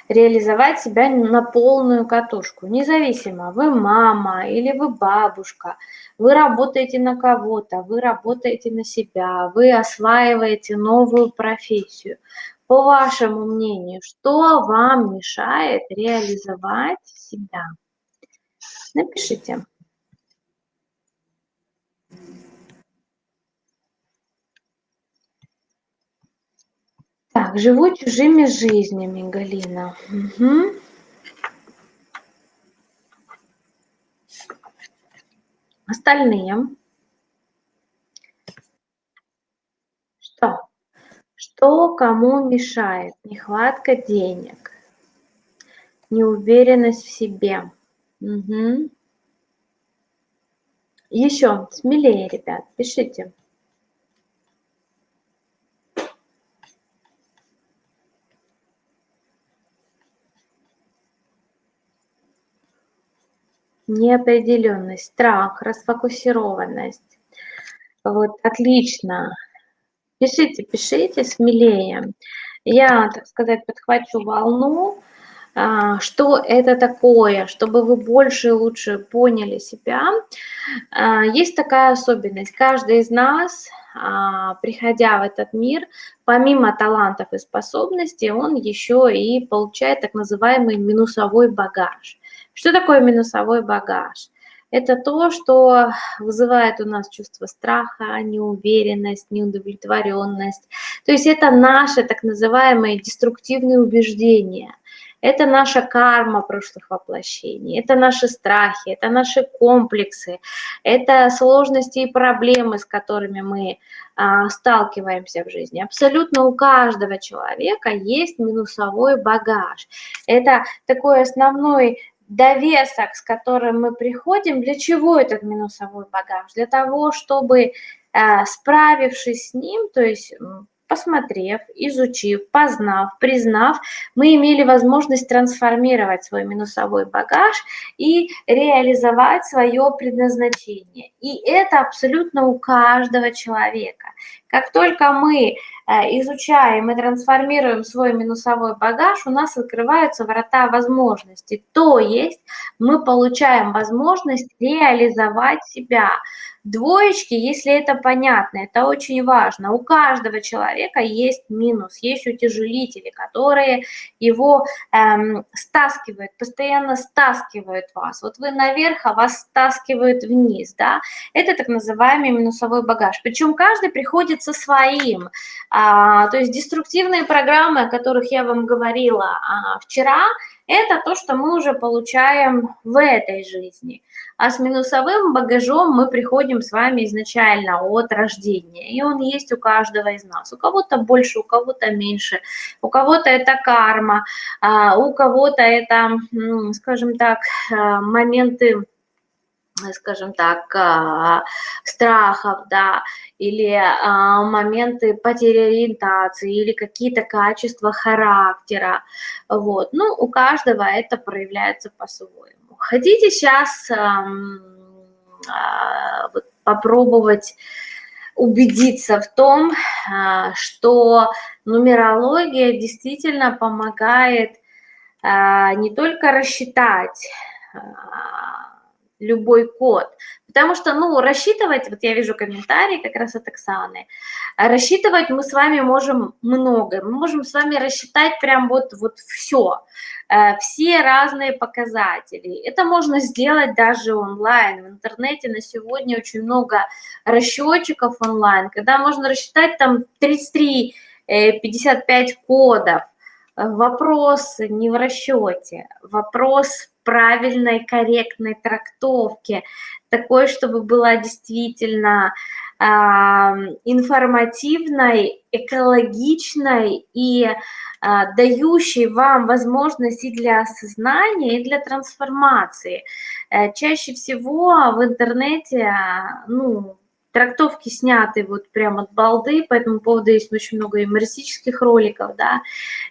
реализовать себя на полную катушку. Независимо, вы мама или вы бабушка, вы работаете на кого-то, вы работаете на себя, вы осваиваете новую профессию. По вашему мнению, что вам мешает реализовать себя? Напишите. Так, живу чужими жизнями, Галина. Угу. Остальные. Что? Что кому мешает? Нехватка денег, неуверенность в себе. Угу. Еще смелее, ребят, пишите. Неопределенность, страх, расфокусированность. Вот, отлично. Пишите, пишите смелее. Я, так сказать, подхвачу волну, а, что это такое, чтобы вы больше и лучше поняли себя. А, есть такая особенность. Каждый из нас, а, приходя в этот мир, помимо талантов и способностей, он еще и получает так называемый минусовой багаж. Что такое минусовой багаж? Это то, что вызывает у нас чувство страха, неуверенность, неудовлетворенность. То есть это наши так называемые деструктивные убеждения. Это наша карма прошлых воплощений, это наши страхи, это наши комплексы, это сложности и проблемы, с которыми мы а, сталкиваемся в жизни. Абсолютно у каждого человека есть минусовой багаж. Это такой основной довесок, с которым мы приходим, для чего этот минусовой багаж? Для того, чтобы, э, справившись с ним, то есть посмотрев, изучив, познав, признав, мы имели возможность трансформировать свой минусовой багаж и реализовать свое предназначение. И это абсолютно у каждого человека. Как только мы Э, изучаем и трансформируем свой минусовой багаж, у нас открываются врата возможностей. То есть мы получаем возможность реализовать себя. Двоечки, если это понятно, это очень важно. У каждого человека есть минус, есть утяжелители, которые его эм, стаскивают, постоянно стаскивают вас. Вот вы наверх, а вас стаскивают вниз, да. Это так называемый минусовой багаж. Причем каждый приходит со своим. А, то есть деструктивные программы, о которых я вам говорила а, вчера, это то, что мы уже получаем в этой жизни. А с минусовым багажом мы приходим с вами изначально от рождения. И он есть у каждого из нас. У кого-то больше, у кого-то меньше. У кого-то это карма, а у кого-то это, скажем так, моменты скажем так, а, страхов, да, или а, моменты потери ориентации, или какие-то качества характера, вот. Ну, у каждого это проявляется по-своему. Хотите сейчас а, попробовать убедиться в том, что нумерология действительно помогает не только рассчитать любой код. Потому что, ну, рассчитывать, вот я вижу комментарии как раз от Оксаны, рассчитывать мы с вами можем много, мы можем с вами рассчитать прям вот, вот все, э, все разные показатели. Это можно сделать даже онлайн, в интернете на сегодня очень много расчетчиков онлайн, когда можно рассчитать там 33-55 э, кодов, Вопрос не в расчете, вопрос правильной, корректной трактовки, такой, чтобы была действительно э, информативной, экологичной и э, дающей вам возможности для осознания, и для трансформации. Э, чаще всего в интернете, ну, трактовки сняты вот прямо от балды, по этому поводу есть очень много юмористических роликов, да,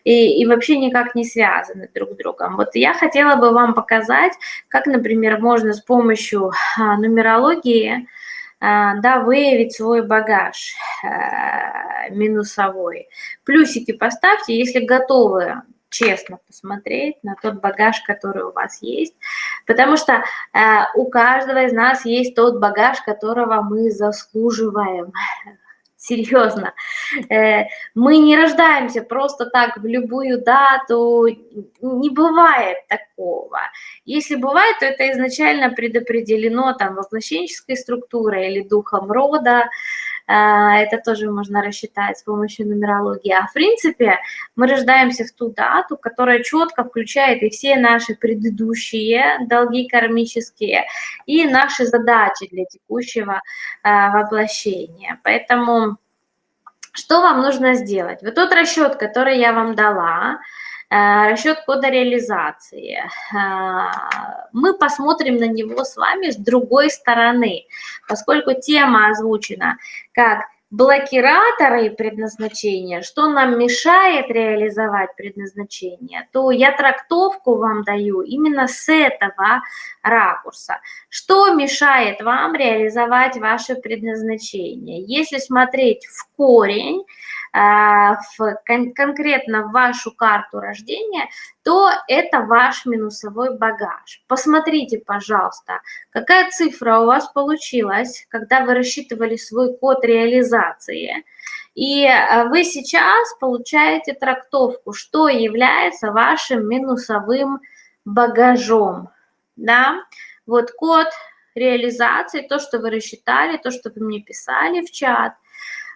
и, и вообще никак не связаны друг с другом. Вот я хотела бы вам показать, как, например, можно с помощью а, нумерологии, а, да, выявить свой багаж а, минусовой. Плюсики поставьте, если готовы честно посмотреть на тот багаж, который у вас есть, потому что э, у каждого из нас есть тот багаж, которого мы заслуживаем. <laughs> Серьезно. Э, мы не рождаемся просто так в любую дату, не бывает такого. Если бывает, то это изначально предопределено там воплощенческой структурой или духом рода, это тоже можно рассчитать с помощью нумерологии. А в принципе мы рождаемся в ту дату, которая четко включает и все наши предыдущие долги кармические, и наши задачи для текущего а, воплощения. Поэтому что вам нужно сделать? Вот тот расчет, который я вам дала, расчет кода реализации. Э, мы посмотрим на него с вами с другой стороны, поскольку тема озвучена как блокираторы предназначения, что нам мешает реализовать предназначение, то я трактовку вам даю именно с этого ракурса. Что мешает вам реализовать ваше предназначение? Если смотреть в корень, в, кон конкретно в вашу карту рождения, то это ваш минусовой багаж. Посмотрите, пожалуйста, какая цифра у вас получилась, когда вы рассчитывали свой код реализации. И а, вы сейчас получаете трактовку, что является вашим минусовым багажом. Да? Вот код реализации, то, что вы рассчитали, то, что вы мне писали в чат,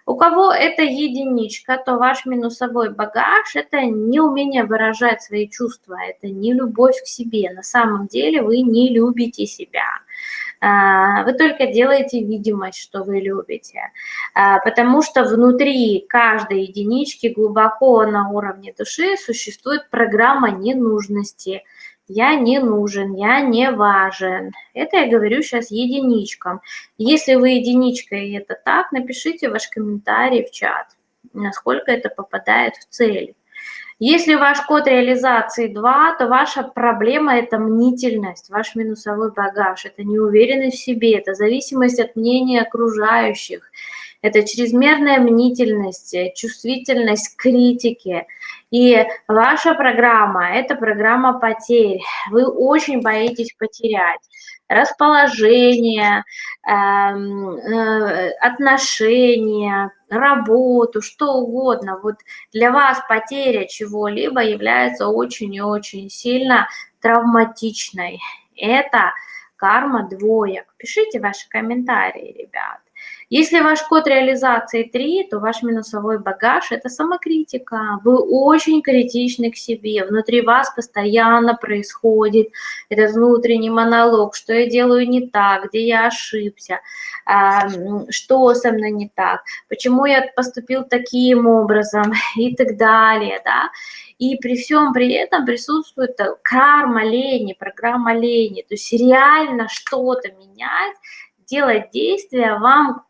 у кого это единичка, то ваш минусовой багаж – это неумение выражать свои чувства, это не любовь к себе. На самом деле вы не любите себя. А, вы только делаете видимость, что вы любите, а, потому что внутри каждой единички глубоко на уровне души существует программа ненужности – я не нужен, я не важен. Это я говорю сейчас единичкам. Если вы единичка и это так, напишите ваш комментарий в чат, насколько это попадает в цель. Если ваш код реализации 2, то ваша проблема – это мнительность, ваш минусовой багаж, это неуверенность в себе, это зависимость от мнения окружающих, это чрезмерная мнительность, чувствительность к. И ваша программа – это программа потерь. Вы очень боитесь потерять расположение, эм, э, отношения, работу, что угодно. Вот для вас потеря чего-либо является очень и очень сильно травматичной. Это карма двоек. Пишите ваши комментарии, ребят. Если ваш код реализации 3, то ваш минусовой багаж – это самокритика. Вы очень критичны к себе. Внутри вас постоянно происходит этот внутренний монолог, что я делаю не так, где я ошибся, что со мной не так, почему я поступил таким образом <laughs> и так далее. Да? И при всем при этом присутствует карма лени, программа лени. То есть реально что-то менять, делать действия вам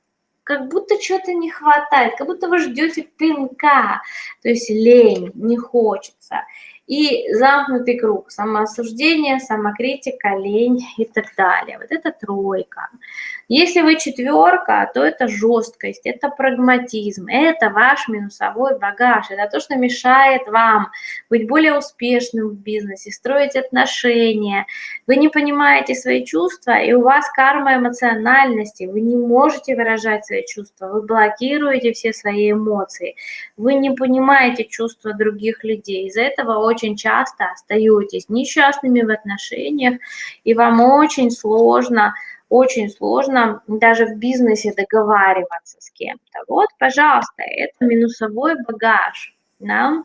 как будто что-то не хватает, как будто вы ждете пинка, то есть лень, не хочется. И замкнутый круг, самоосуждение, самокритика, лень и так далее. Вот это тройка. Если вы четверка, то это жесткость, это прагматизм, это ваш минусовой багаж, это то, что мешает вам быть более успешным в бизнесе, строить отношения. Вы не понимаете свои чувства, и у вас карма эмоциональности, вы не можете выражать свои чувства, вы блокируете все свои эмоции, вы не понимаете чувства других людей. Из-за этого очень часто остаетесь несчастными в отношениях, и вам очень сложно очень сложно даже в бизнесе договариваться с кем-то. Вот, пожалуйста, это минусовой багаж. Да?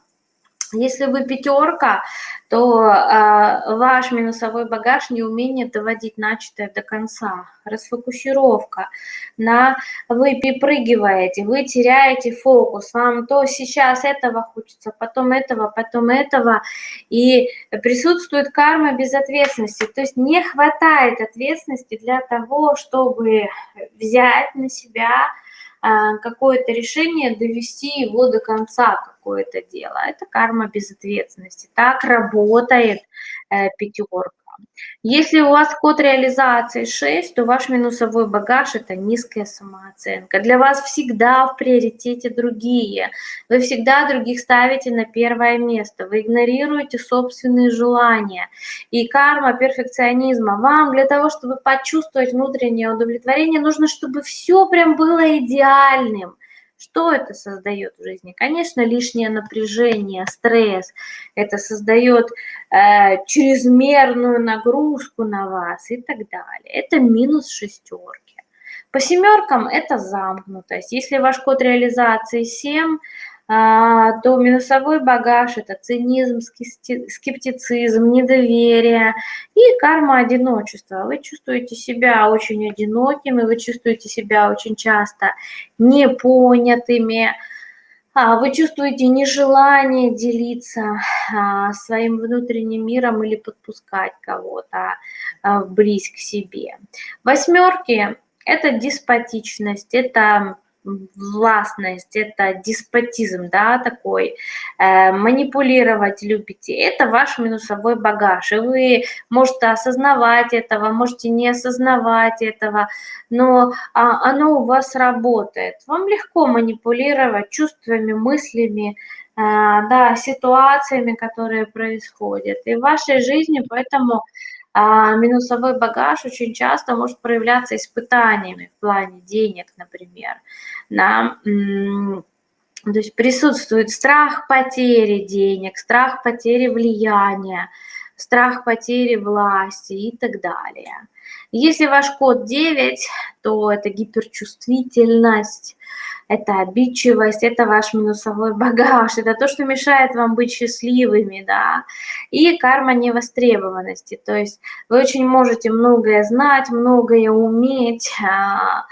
Если вы пятерка, то э, ваш минусовой багаж не умение доводить начатое до конца. Расфокусировка. На, вы перепрыгиваете, вы теряете фокус. Вам то сейчас этого хочется, потом этого, потом этого. И присутствует карма безответственности. То есть не хватает ответственности для того, чтобы взять на себя какое-то решение, довести его до конца, какое-то дело. Это карма безответственности. Так работает э, пятерка. Если у вас код реализации 6, то ваш минусовой багаж – это низкая самооценка. Для вас всегда в приоритете другие. Вы всегда других ставите на первое место. Вы игнорируете собственные желания. И карма перфекционизма. Вам для того, чтобы почувствовать внутреннее удовлетворение, нужно, чтобы все прям было идеальным. Что это создает в жизни? Конечно, лишнее напряжение, стресс. Это создает э, чрезмерную нагрузку на вас и так далее. Это минус шестерки. По семеркам это замкнутость. Если ваш код реализации 7, а, то минусовой багаж – это цинизм, скептицизм, недоверие и карма одиночества. Вы чувствуете себя очень одинокими, вы чувствуете себя очень часто непонятыми, а, вы чувствуете нежелание делиться а, своим внутренним миром или подпускать кого-то вблизь к себе. Восьмерки – это деспотичность, это властность, это деспотизм, да, такой, э, манипулировать любите, это ваш минусовой багаж, и вы можете осознавать этого, можете не осознавать этого, но а, оно у вас работает. Вам легко манипулировать чувствами, мыслями, э, да, ситуациями, которые происходят. И в вашей жизни поэтому а минусовой багаж очень часто может проявляться испытаниями в плане денег, например. Да? То есть присутствует страх потери денег, страх потери влияния, страх потери власти и так далее. Если ваш код 9, то это гиперчувствительность, это обидчивость, это ваш минусовой <laughs> багаж, это то, что мешает вам быть счастливыми, да, и карма невостребованности, то есть вы очень можете многое знать, многое уметь а,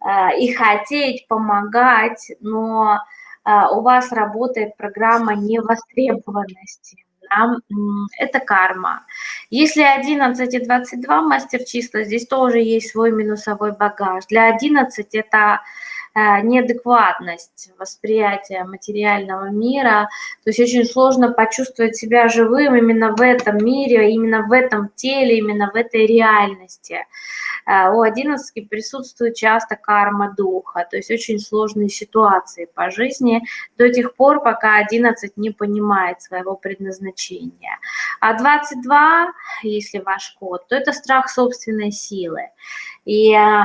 а, и хотеть помогать, но а, у вас работает программа невостребованности да, это карма. Если 11 и 22 мастер числа, здесь тоже есть свой минусовой багаж. Для 11 это э, неадекватность восприятия материального мира. То есть очень сложно почувствовать себя живым именно в этом мире, именно в этом теле, именно в этой реальности. Э, у одиннадцатки присутствует часто карма духа, то есть очень сложные ситуации по жизни до тех пор, пока одиннадцать не понимает своего предназначения. А 22, если ваш код, то это страх собственной силы. И э,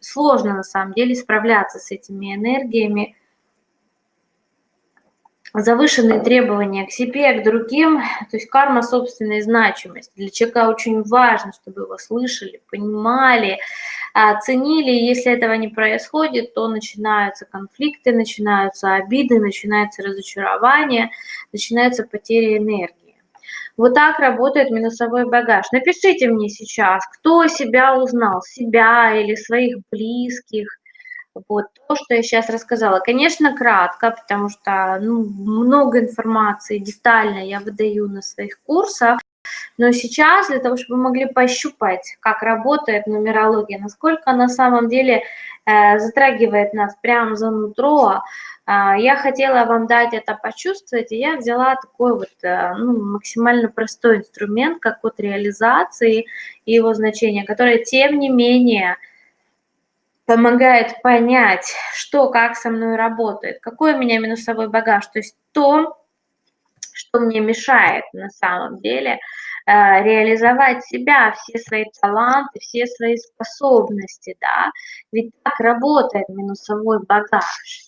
сложно на самом деле справляться с этими энергиями, завышенные требования к себе, к другим, то есть карма собственной значимости. Для человека очень важно, чтобы его слышали, понимали, ценили. Если этого не происходит, то начинаются конфликты, начинаются обиды, начинается разочарование, начинаются потери энергии. Вот так работает минусовой багаж. Напишите мне сейчас, кто себя узнал, себя или своих близких. Вот то, что я сейчас рассказала. Конечно, кратко, потому что ну, много информации детально я выдаю на своих курсах. Но сейчас для того, чтобы вы могли пощупать, как работает нумерология, насколько на самом деле э, затрагивает нас прямо за нутро, а, я хотела вам дать это почувствовать, и я взяла такой вот э, ну, максимально простой инструмент, как код реализации и его значение, который, тем не менее, помогает понять, что, как со мной работает, какой у меня минусовой багаж, то есть то, что мне мешает на самом деле э, реализовать себя, все свои таланты, все свои способности, да, ведь так работает минусовой багаж.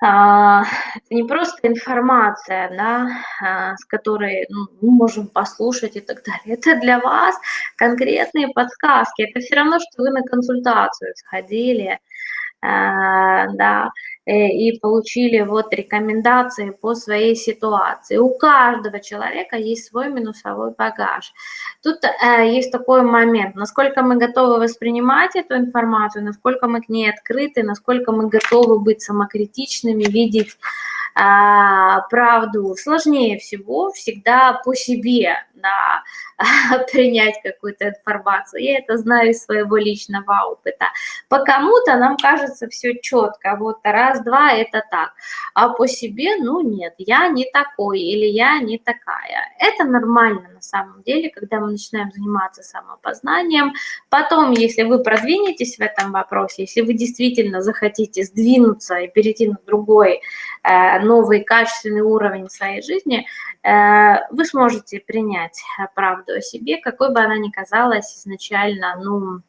А, это не просто информация, да, а, с которой ну, мы можем послушать и так далее. Это для вас конкретные подсказки. Это все равно, что вы на консультацию сходили, да, э, и получили вот рекомендации по своей ситуации. У каждого человека есть свой минусовой багаж. Тут э, есть такой момент, насколько мы готовы воспринимать эту информацию, насколько мы к ней открыты, насколько мы готовы быть самокритичными, видеть а, правду сложнее всего всегда по себе да, <laughs> принять какую-то информацию. Я это знаю из своего личного опыта. По кому-то нам кажется все четко, вот раз-два это так, а по себе, ну нет, я не такой или я не такая. Это нормально на самом деле, когда мы начинаем заниматься самопознанием. Потом, если вы продвинетесь в этом вопросе, если вы действительно захотите сдвинуться и перейти на другой Э, новый качественный уровень своей жизни, э, вы сможете принять правду о себе, какой бы она ни казалась изначально, ну,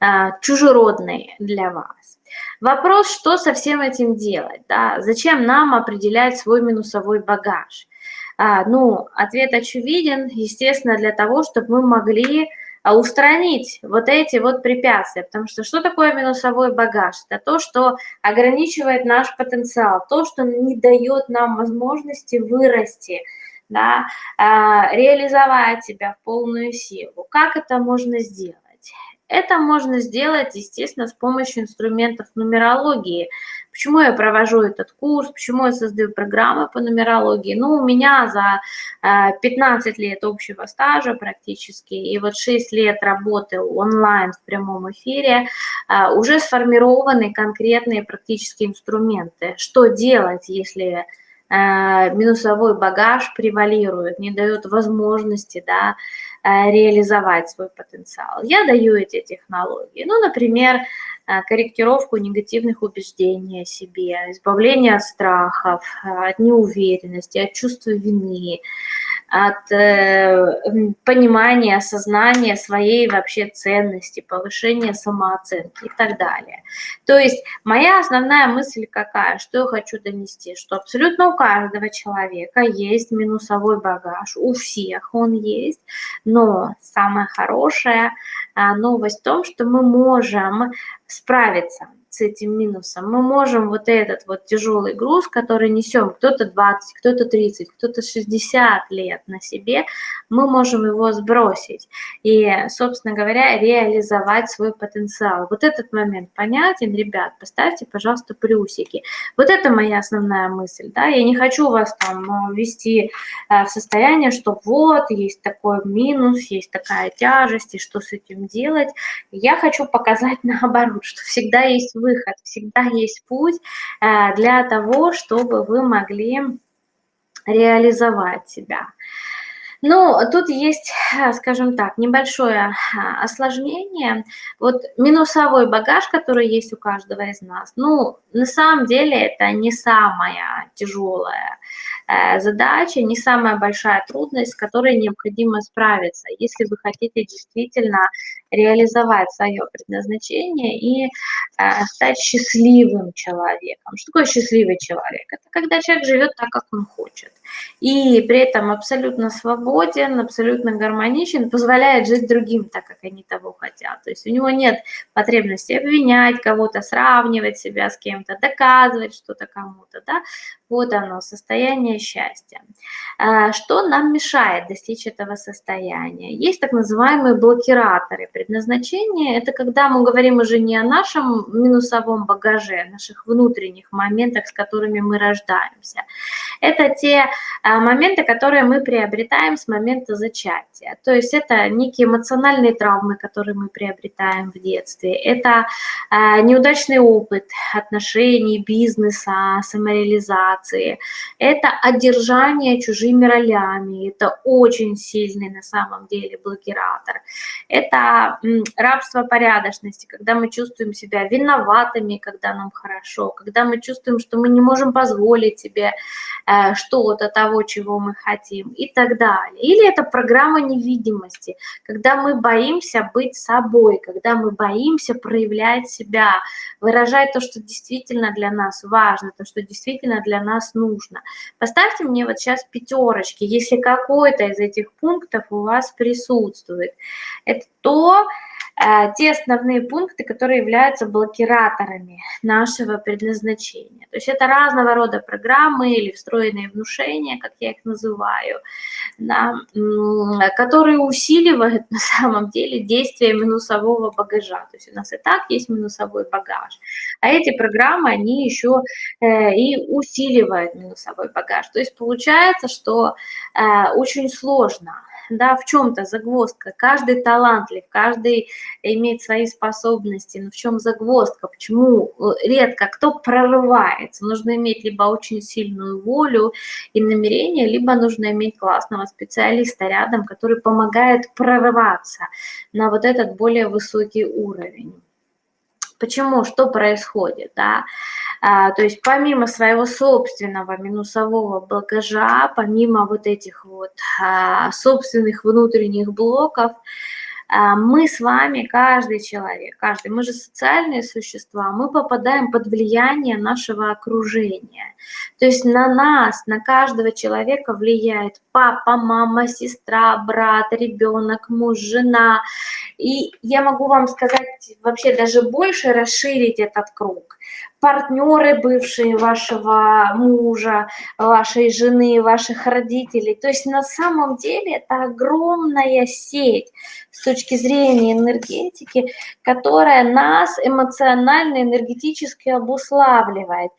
э, чужеродной для вас. Вопрос, что со всем этим делать, да? зачем нам определять свой минусовой багаж? А, ну, ответ очевиден, естественно, для того, чтобы мы могли устранить вот эти вот препятствия. Потому что что такое минусовой багаж? Это то, что ограничивает наш потенциал, то, что не дает нам возможности вырасти, да, а, реализовать себя в полную силу. Как это можно сделать? Это можно сделать, естественно, с помощью инструментов нумерологии. Почему я провожу этот курс, почему я создаю программы по нумерологии? Ну, у меня за 15 э, лет общего стажа практически, и вот 6 лет работы онлайн в прямом эфире, э, уже сформированы конкретные практические инструменты. Что делать, если минусовой багаж превалирует, не дает возможности да, реализовать свой потенциал. Я даю эти технологии. Ну, например, Э, корректировку негативных убеждений о себе, избавление от страхов, э, от неуверенности, от чувства вины, от э, понимания, осознания своей вообще ценности, повышения самооценки и так далее. То есть моя основная мысль какая, что я хочу донести, что абсолютно у каждого человека есть минусовой багаж, у всех он есть, но самое хорошее а, новость в том, что мы можем справиться с этим минусом. Мы можем вот этот вот тяжелый груз, который несем, кто-то 20, кто-то 30, кто-то 60 лет на себе, мы можем его сбросить и, собственно говоря, реализовать свой потенциал. Вот этот момент понятен, ребят, поставьте, пожалуйста, плюсики. Вот это моя основная мысль, да, я не хочу вас там э, ввести э, в состояние, что вот, есть такой минус, есть такая тяжесть, и что с этим делать. Я хочу показать <laughs> наоборот, что всегда есть выход, всегда есть путь э, для того, чтобы вы могли реализовать себя. Ну, тут есть, э, скажем так, небольшое а, осложнение. Вот минусовой багаж, который есть у каждого из нас, ну, на самом деле это не самая тяжелая э, задача, не самая большая трудность, с которой необходимо справиться, если вы хотите действительно реализовать свое предназначение и э, стать счастливым человеком. Что такое счастливый человек? Это когда человек живет так, как он хочет. И при этом абсолютно свободен, абсолютно гармоничен, позволяет жить другим так, как они того хотят. То есть у него нет потребности обвинять кого-то, сравнивать себя с кем-то, доказывать что-то кому-то. Да? Вот оно, состояние счастья. А, что нам мешает достичь этого состояния? Есть так называемые блокираторы. Предназначение – это когда мы говорим уже не о нашем минусовом багаже, о наших внутренних моментах, с которыми мы рождаемся. Это те а, моменты, которые мы приобретаем с момента зачатия. То есть это некие эмоциональные травмы, которые мы приобретаем в детстве. Это а, неудачный опыт отношений, бизнеса, самореализации мотивации, это одержание чужими ролями, это очень сильный на самом деле блокиратор, это рабство порядочности, когда мы чувствуем себя виноватыми, когда нам хорошо, когда мы чувствуем, что мы не можем позволить себе э, что-то того, чего мы хотим и так далее. Или это программа невидимости, когда мы боимся быть собой, когда мы боимся проявлять себя, выражать то, что действительно для нас важно, то, что действительно для нас нужно. Поставьте мне вот сейчас пятерочки, если какой-то из этих пунктов у вас присутствует. Это то, те основные пункты, которые являются блокираторами нашего предназначения. То есть это разного рода программы или встроенные внушения, как я их называю, да, которые усиливают на самом деле действие минусового багажа. То есть у нас и так есть минусовой багаж, а эти программы, они еще э, и усиливают минусовой багаж. То есть получается, что э, очень сложно да, в чем-то загвоздка. Каждый талантлив, каждый имеет свои способности, но в чем загвоздка, почему э, редко кто прорывается. Нужно иметь либо очень сильную волю и намерение, либо нужно иметь классного специалиста рядом, который помогает прорываться на вот этот более высокий уровень. Почему? Что происходит? Да? А, то есть помимо своего собственного минусового багажа, помимо вот этих вот а, собственных внутренних блоков, мы с вами, каждый человек, каждый, мы же социальные существа, мы попадаем под влияние нашего окружения. То есть на нас, на каждого человека влияет папа, мама, сестра, брат, ребенок, муж, жена. И я могу вам сказать вообще даже больше расширить этот круг партнеры бывшие вашего мужа, вашей жены, ваших родителей. То есть на самом деле это огромная сеть с точки зрения энергетики, которая нас эмоционально, энергетически обуславливает.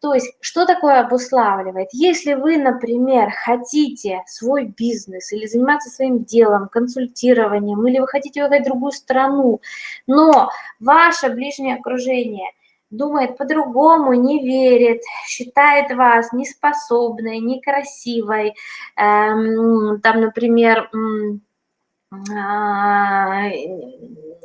То есть, что такое обуславливает? Если вы, например, хотите свой бизнес или заниматься своим делом, консультированием, или вы хотите уехать в другую страну, но ваше ближнее окружение думает по-другому, не верит, считает вас неспособной, некрасивой, эм, там, например, ну,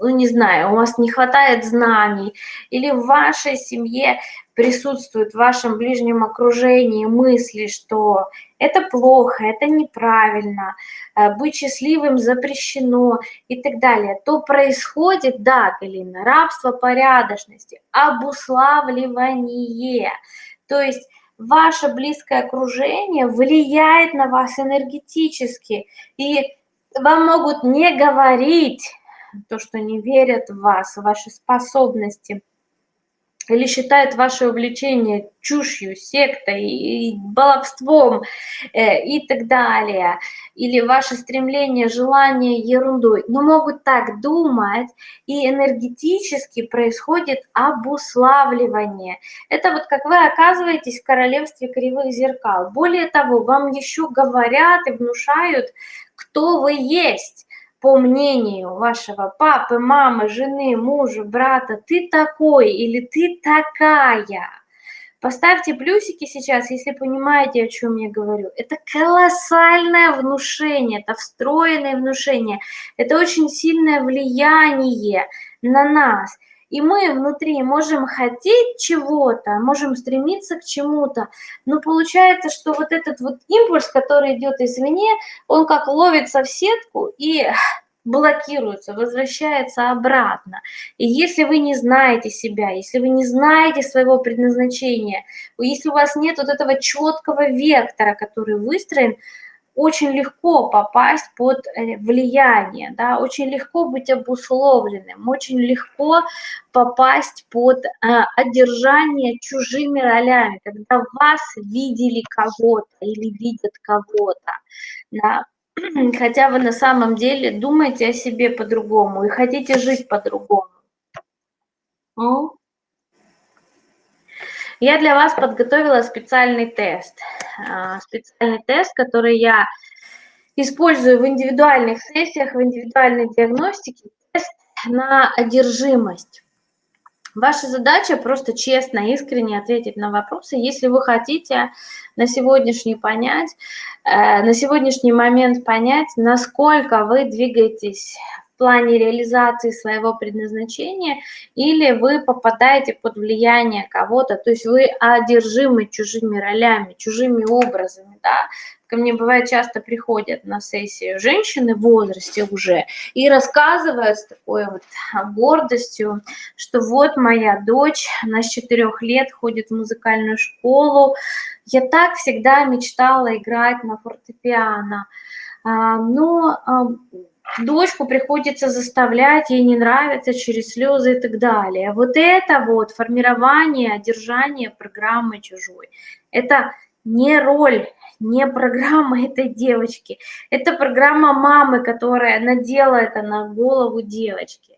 не знаю, у вас не хватает знаний, или в вашей семье присутствуют в вашем ближнем окружении мысли, что это плохо, это неправильно, э, быть счастливым запрещено и так далее, то происходит, да, Галина, рабство порядочности, обуславливание. То есть ваше близкое окружение влияет на вас энергетически, и вам могут не говорить то, что не верят в вас, в ваши способности – или считает ваше увлечение чушью, сектой, и баловством э, и так далее, или ваше стремление, желание ерундой, но могут так думать, и энергетически происходит обуславливание. Это вот как вы оказываетесь в королевстве кривых зеркал. Более того, вам еще говорят и внушают, кто вы есть по мнению вашего папы, мамы, жены, мужа, брата, ты такой или ты такая. Поставьте плюсики сейчас, если понимаете, о чем я говорю. Это колоссальное внушение, это встроенное внушение, это очень сильное влияние на нас. И мы внутри можем хотеть чего-то, можем стремиться к чему-то, но получается, что вот этот вот импульс, который идет извне, он как ловится в сетку и блокируется, возвращается обратно. И если вы не знаете себя, если вы не знаете своего предназначения, если у вас нет вот этого четкого вектора, который выстроен, очень легко попасть под э, влияние, да, очень легко быть обусловленным, очень легко попасть под э, одержание чужими ролями, когда вас видели кого-то или видят кого-то, да, <clears throat> хотя вы на самом деле думаете о себе по-другому и хотите жить по-другому. Я для вас подготовила специальный тест. А, специальный тест, который я использую в индивидуальных сессиях, в индивидуальной диагностике. Тест на одержимость. Ваша задача просто честно, искренне ответить на вопросы, если вы хотите на сегодняшний понять, э, на сегодняшний момент понять, насколько вы двигаетесь в плане реализации своего предназначения, или вы попадаете под влияние кого-то, то есть вы одержимы чужими ролями, чужими образами, да, ко мне бывает часто приходят на сессию женщины в возрасте уже и рассказывают с такой вот гордостью, что вот моя дочь, она с четырех лет ходит в музыкальную школу, я так всегда мечтала играть на фортепиано, а, но а, дочку приходится заставлять, ей не нравится через слезы и так далее. Вот это вот формирование, одержание программы чужой, это не роль, не программа <laughs> этой девочки, это программа мамы, которая надела это на голову девочки.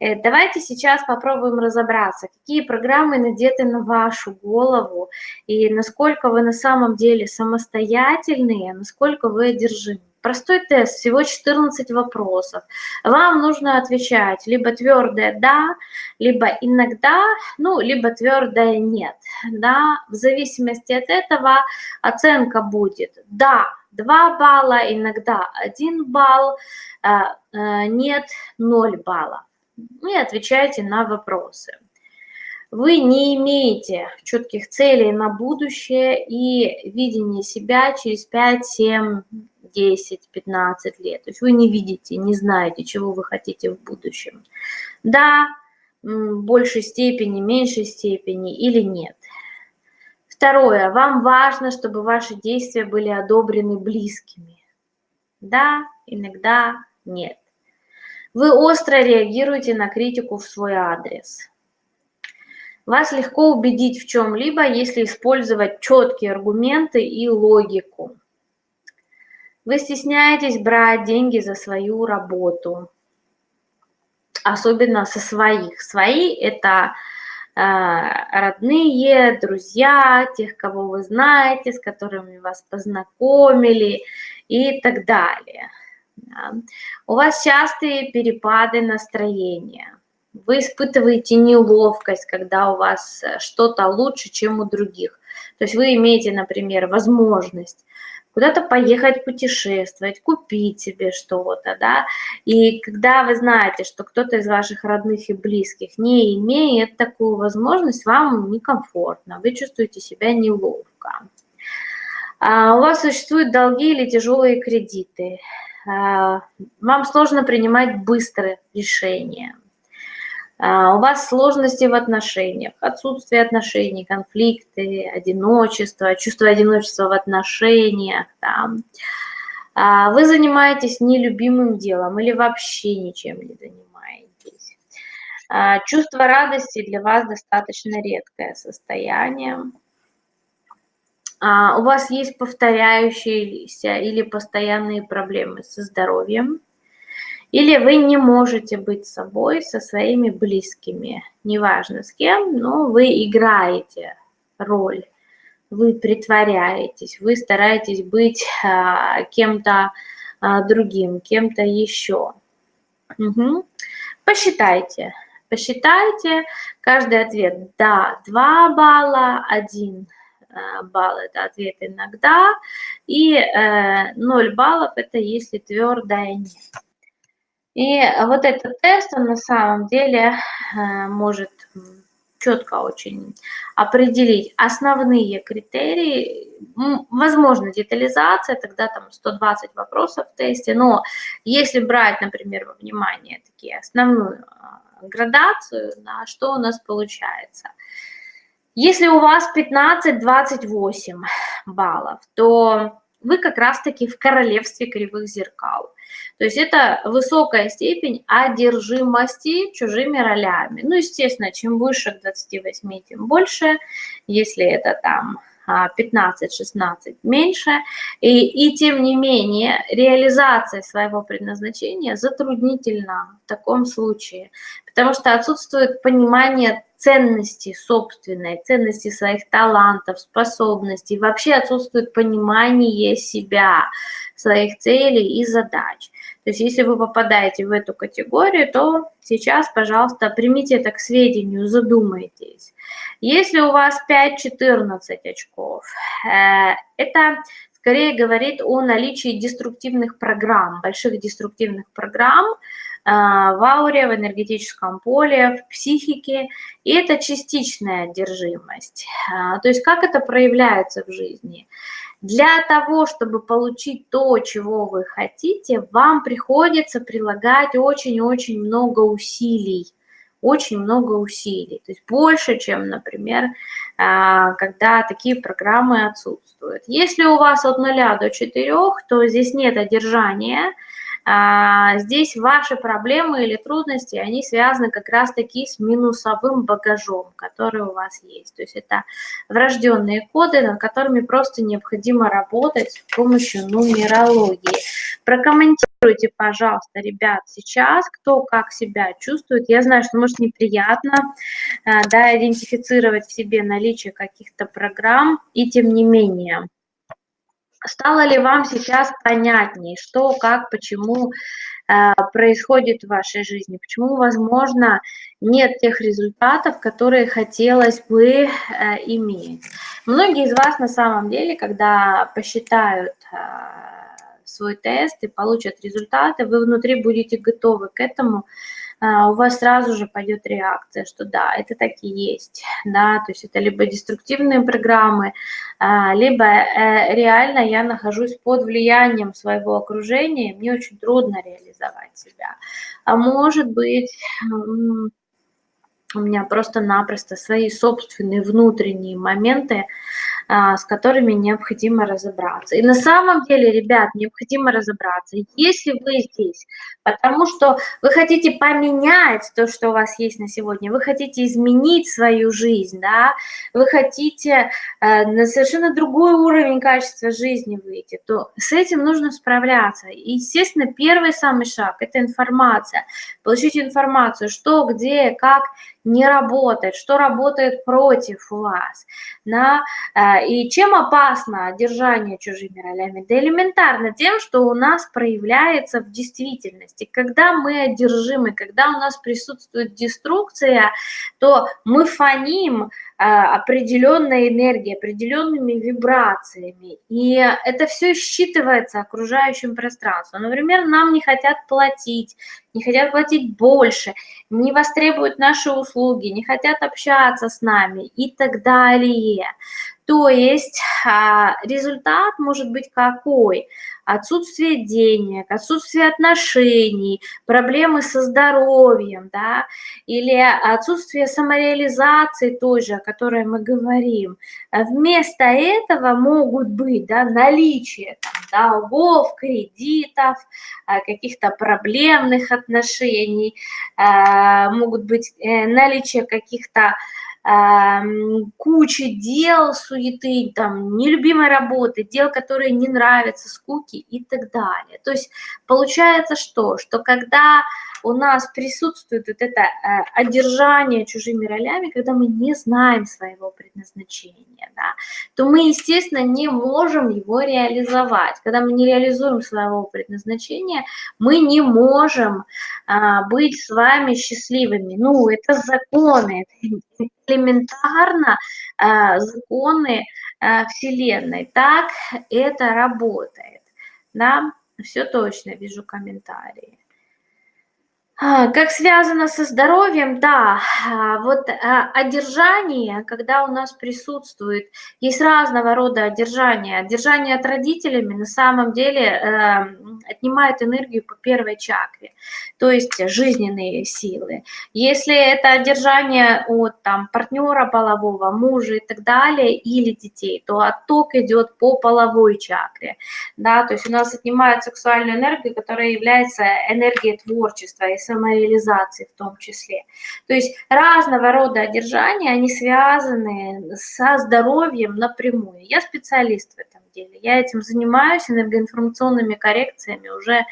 Э, давайте сейчас попробуем разобраться, какие программы надеты на вашу голову и насколько вы на самом деле самостоятельные, насколько вы одержимы. Простой тест, всего 14 вопросов. Вам нужно отвечать либо твердое «да», либо иногда, ну, либо твердое «нет». Да? В зависимости от этого оценка будет «да» 2 балла, иногда 1 балл, а, а, «нет» 0 баллов. И отвечайте на вопросы вы не имеете четких целей на будущее и видение себя через 5, 7, 10, 15 лет. То есть вы не видите, не знаете, чего вы хотите в будущем. Да, в большей степени, меньшей степени или нет. Второе. Вам важно, чтобы ваши действия были одобрены близкими. Да, иногда нет. Вы остро реагируете на критику в свой адрес. Вас легко убедить в чем-либо, если использовать четкие аргументы и логику. Вы стесняетесь брать деньги за свою работу, особенно со своих. Свои – это э, родные, друзья, тех, кого вы знаете, с которыми вас познакомили и так далее. Да. У вас частые перепады настроения. Вы испытываете неловкость, когда у вас э, что-то лучше, чем у других. То есть вы имеете, например, возможность куда-то поехать путешествовать, купить себе что-то, да, и когда вы знаете, что кто-то из ваших родных и близких не имеет такую возможность, вам некомфортно, вы чувствуете себя неловко. А у вас существуют долги или тяжелые кредиты, а, вам сложно принимать быстрые решения – у вас сложности в отношениях, отсутствие отношений, конфликты, одиночество, чувство одиночества в отношениях, там. А, вы занимаетесь нелюбимым делом или вообще ничем не занимаетесь. А, чувство радости для вас достаточно редкое состояние. У вас есть повторяющиеся или постоянные проблемы со здоровьем или вы не можете быть собой со своими близкими, неважно с кем, но вы играете роль, вы притворяетесь, вы стараетесь быть а, кем-то а, другим, кем-то еще. Угу. Посчитайте, посчитайте каждый ответ. Да, 2 балла, 1 а, балл – это ответ иногда, и э, 0 баллов – это если твердое нет. И вот этот тест, он на самом деле э, может четко очень определить основные критерии. Возможно, детализация, тогда там 120 вопросов в тесте, но если брать, например, во внимание такие основную а, градацию, да, что у нас получается? Если у вас 15-28 баллов, то вы как раз-таки в королевстве кривых зеркал. То есть это высокая степень одержимости чужими ролями. Ну, естественно, чем выше к 28, тем больше. Если это там 15-16 а, меньше. И, и тем не менее, реализация своего предназначения затруднительна в таком случае, потому что отсутствует понимание ценности собственной, ценности своих талантов, способностей, вообще отсутствует понимание себя, своих целей и задач. То есть если вы попадаете в эту категорию, то сейчас, пожалуйста, примите это к сведению, задумайтесь. Если у вас 5-14 очков, э, это скорее говорит о наличии деструктивных программ, больших деструктивных программ, э, в ауре, в энергетическом поле, в психике, и это частичная одержимость. Э, то есть как это проявляется в жизни? Для того, чтобы получить то, чего вы хотите, вам приходится прилагать очень-очень много усилий. Очень много усилий, то есть больше, чем, например, а, когда такие программы отсутствуют. Если у вас от 0 до 4, то здесь нет одержания, здесь ваши проблемы или трудности, они связаны как раз-таки с минусовым багажом, который у вас есть. То есть это врожденные коды, над которыми просто необходимо работать с помощью нумерологии. Прокомментируйте, пожалуйста, ребят, сейчас, кто как себя чувствует. Я знаю, что, может, неприятно а, да, идентифицировать в себе наличие каких-то программ, и тем не менее. Стало ли вам сейчас понятнее, что, как, почему э, происходит в вашей жизни, почему, возможно, нет тех результатов, которые хотелось бы э, иметь. Многие из вас на самом деле, когда посчитают э, свой тест и получат результаты, вы внутри будете готовы к этому, у вас сразу же пойдет реакция, что да, это так и есть, да, то есть это либо деструктивные программы, а, либо э, реально я нахожусь под влиянием своего окружения, мне очень трудно реализовать себя. А может быть, у меня просто-напросто свои собственные внутренние моменты, а, с которыми необходимо разобраться. И на самом деле, ребят, необходимо разобраться, если вы здесь, потому что вы хотите поменять то, что у вас есть на сегодня, вы хотите изменить свою жизнь, да, вы хотите э, на совершенно другой уровень качества жизни выйти, то с этим нужно справляться. И, естественно, первый самый шаг – это информация. Получить информацию, что, где, как не работает, что работает против вас. Да? Э, и чем опасно держание чужими ролями? Да элементарно тем, что у нас проявляется в действительности. Когда мы одержимы, когда у нас присутствует деструкция, то мы фоним, а, определенной энергией, определенными вибрациями. И это все считывается окружающим пространством. Например, нам не хотят платить, не хотят платить больше, не востребуют наши услуги, не хотят общаться с нами и так далее. То есть а, результат может быть какой? Отсутствие денег, отсутствие отношений, проблемы со здоровьем, да, или отсутствие самореализации той же, о которой мы говорим. Вместо этого могут быть да, наличие там, долгов, кредитов, а, каких-то проблемных отношений, а, могут быть э, наличие каких-то куча дел, суеты, там, нелюбимой работы, дел, которые не нравятся, скуки и так далее. То есть получается что? Что когда у нас присутствует вот это э, одержание чужими ролями, когда мы не знаем своего предназначения, да, то мы, естественно, не можем его реализовать. Когда мы не реализуем своего предназначения, мы не можем а, быть с вами счастливыми. Ну, это законы, это элементарно а, законы а, Вселенной. Так это работает. Да, все точно, вижу комментарии. А, как связано со здоровьем, да, а, вот а, одержание, когда у нас присутствует, есть разного рода одержание. Одержание от родителями на самом деле э, отнимает энергию по первой чакре, то есть жизненные силы. Если это одержание от там, партнера полового, мужа и так далее, или детей, то отток идет по половой чакре. Да, то есть у нас отнимают сексуальную энергию, которая является энергией творчества и самореализации в том числе. То есть разного рода одержания, они связаны со здоровьем напрямую. Я специалист в этом деле, я этим занимаюсь энергоинформационными коррекциями уже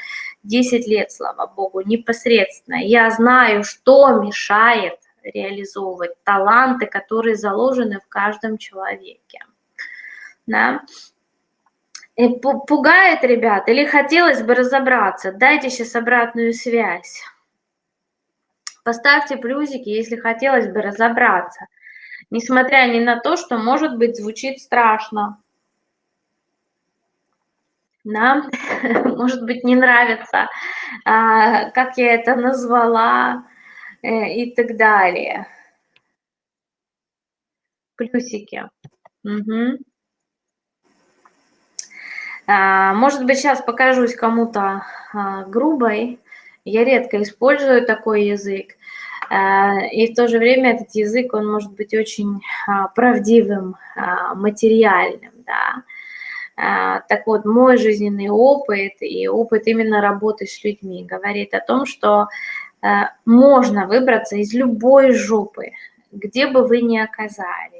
10 лет, слава богу, непосредственно. Я знаю, что мешает реализовывать таланты, которые заложены в каждом человеке. Да? И пугает, ребят, или хотелось бы разобраться? Дайте сейчас обратную связь. Поставьте плюсики, если хотелось бы разобраться. Несмотря ни на то, что, может быть, звучит страшно. Да? <laughs> Может быть, не нравится, а, как я это назвала э, и так далее. Плюсики. Угу. Может быть, сейчас покажусь кому-то а, грубой, я редко использую такой язык, и в то же время этот язык, он может быть очень а, правдивым, а, материальным, да. А, так вот, мой жизненный опыт и опыт именно работы с людьми говорит о том, что можно выбраться из любой жопы, где бы вы ни оказались.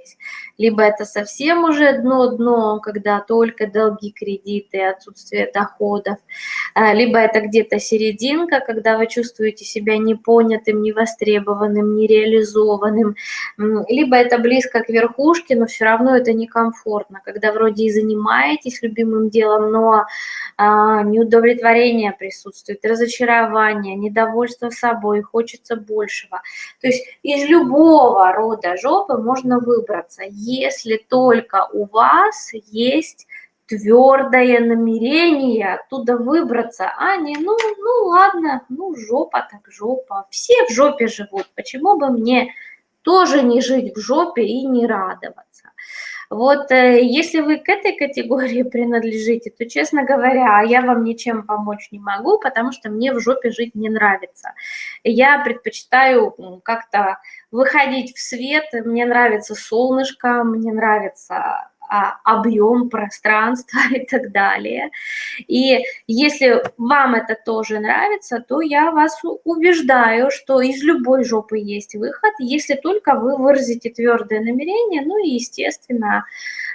Либо это совсем уже дно-дно, когда только долги, кредиты, отсутствие доходов, а, либо это где-то серединка, когда вы чувствуете себя непонятым, невостребованным, нереализованным, либо это близко к верхушке, но все равно это некомфортно, когда вроде и занимаетесь любимым делом, но а, неудовлетворение присутствует, разочарование, недовольство собой, хочется большего. То есть из любого рода жопы можно выбраться, если только у вас есть твердое намерение оттуда выбраться, а не, ну, ну ладно, ну жопа так жопа, все в жопе живут, почему бы мне тоже не жить в жопе и не радоваться. Вот э, если вы к этой категории <laughs> принадлежите, то, честно говоря, я вам ничем помочь не могу, потому что мне в жопе жить не нравится. Я предпочитаю как-то выходить в свет, мне нравится солнышко, мне нравится объем пространства <laughs> и так далее. И если вам это тоже нравится, то я вас убеждаю, что из любой жопы есть выход, если только вы выразите твердое намерение, ну и, естественно,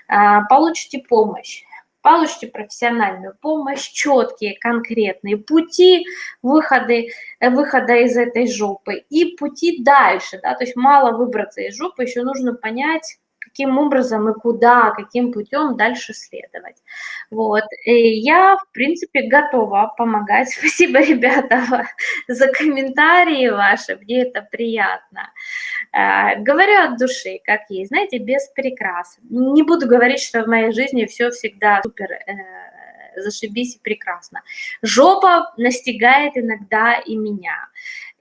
а, получите помощь получите профессиональную помощь, четкие, конкретные пути выхода, выхода из этой жопы и пути дальше, да, то есть мало выбраться из жопы, еще нужно понять, каким образом и куда, каким путем дальше следовать. Вот. И я, в принципе, готова помогать. <laughs> Спасибо, ребята, <laughs> за комментарии ваши, мне это приятно. А, говорю от души, как есть, знаете, без прикрас. Не буду говорить, что в моей жизни все всегда супер э, зашибись и прекрасно. Жопа настигает иногда и меня.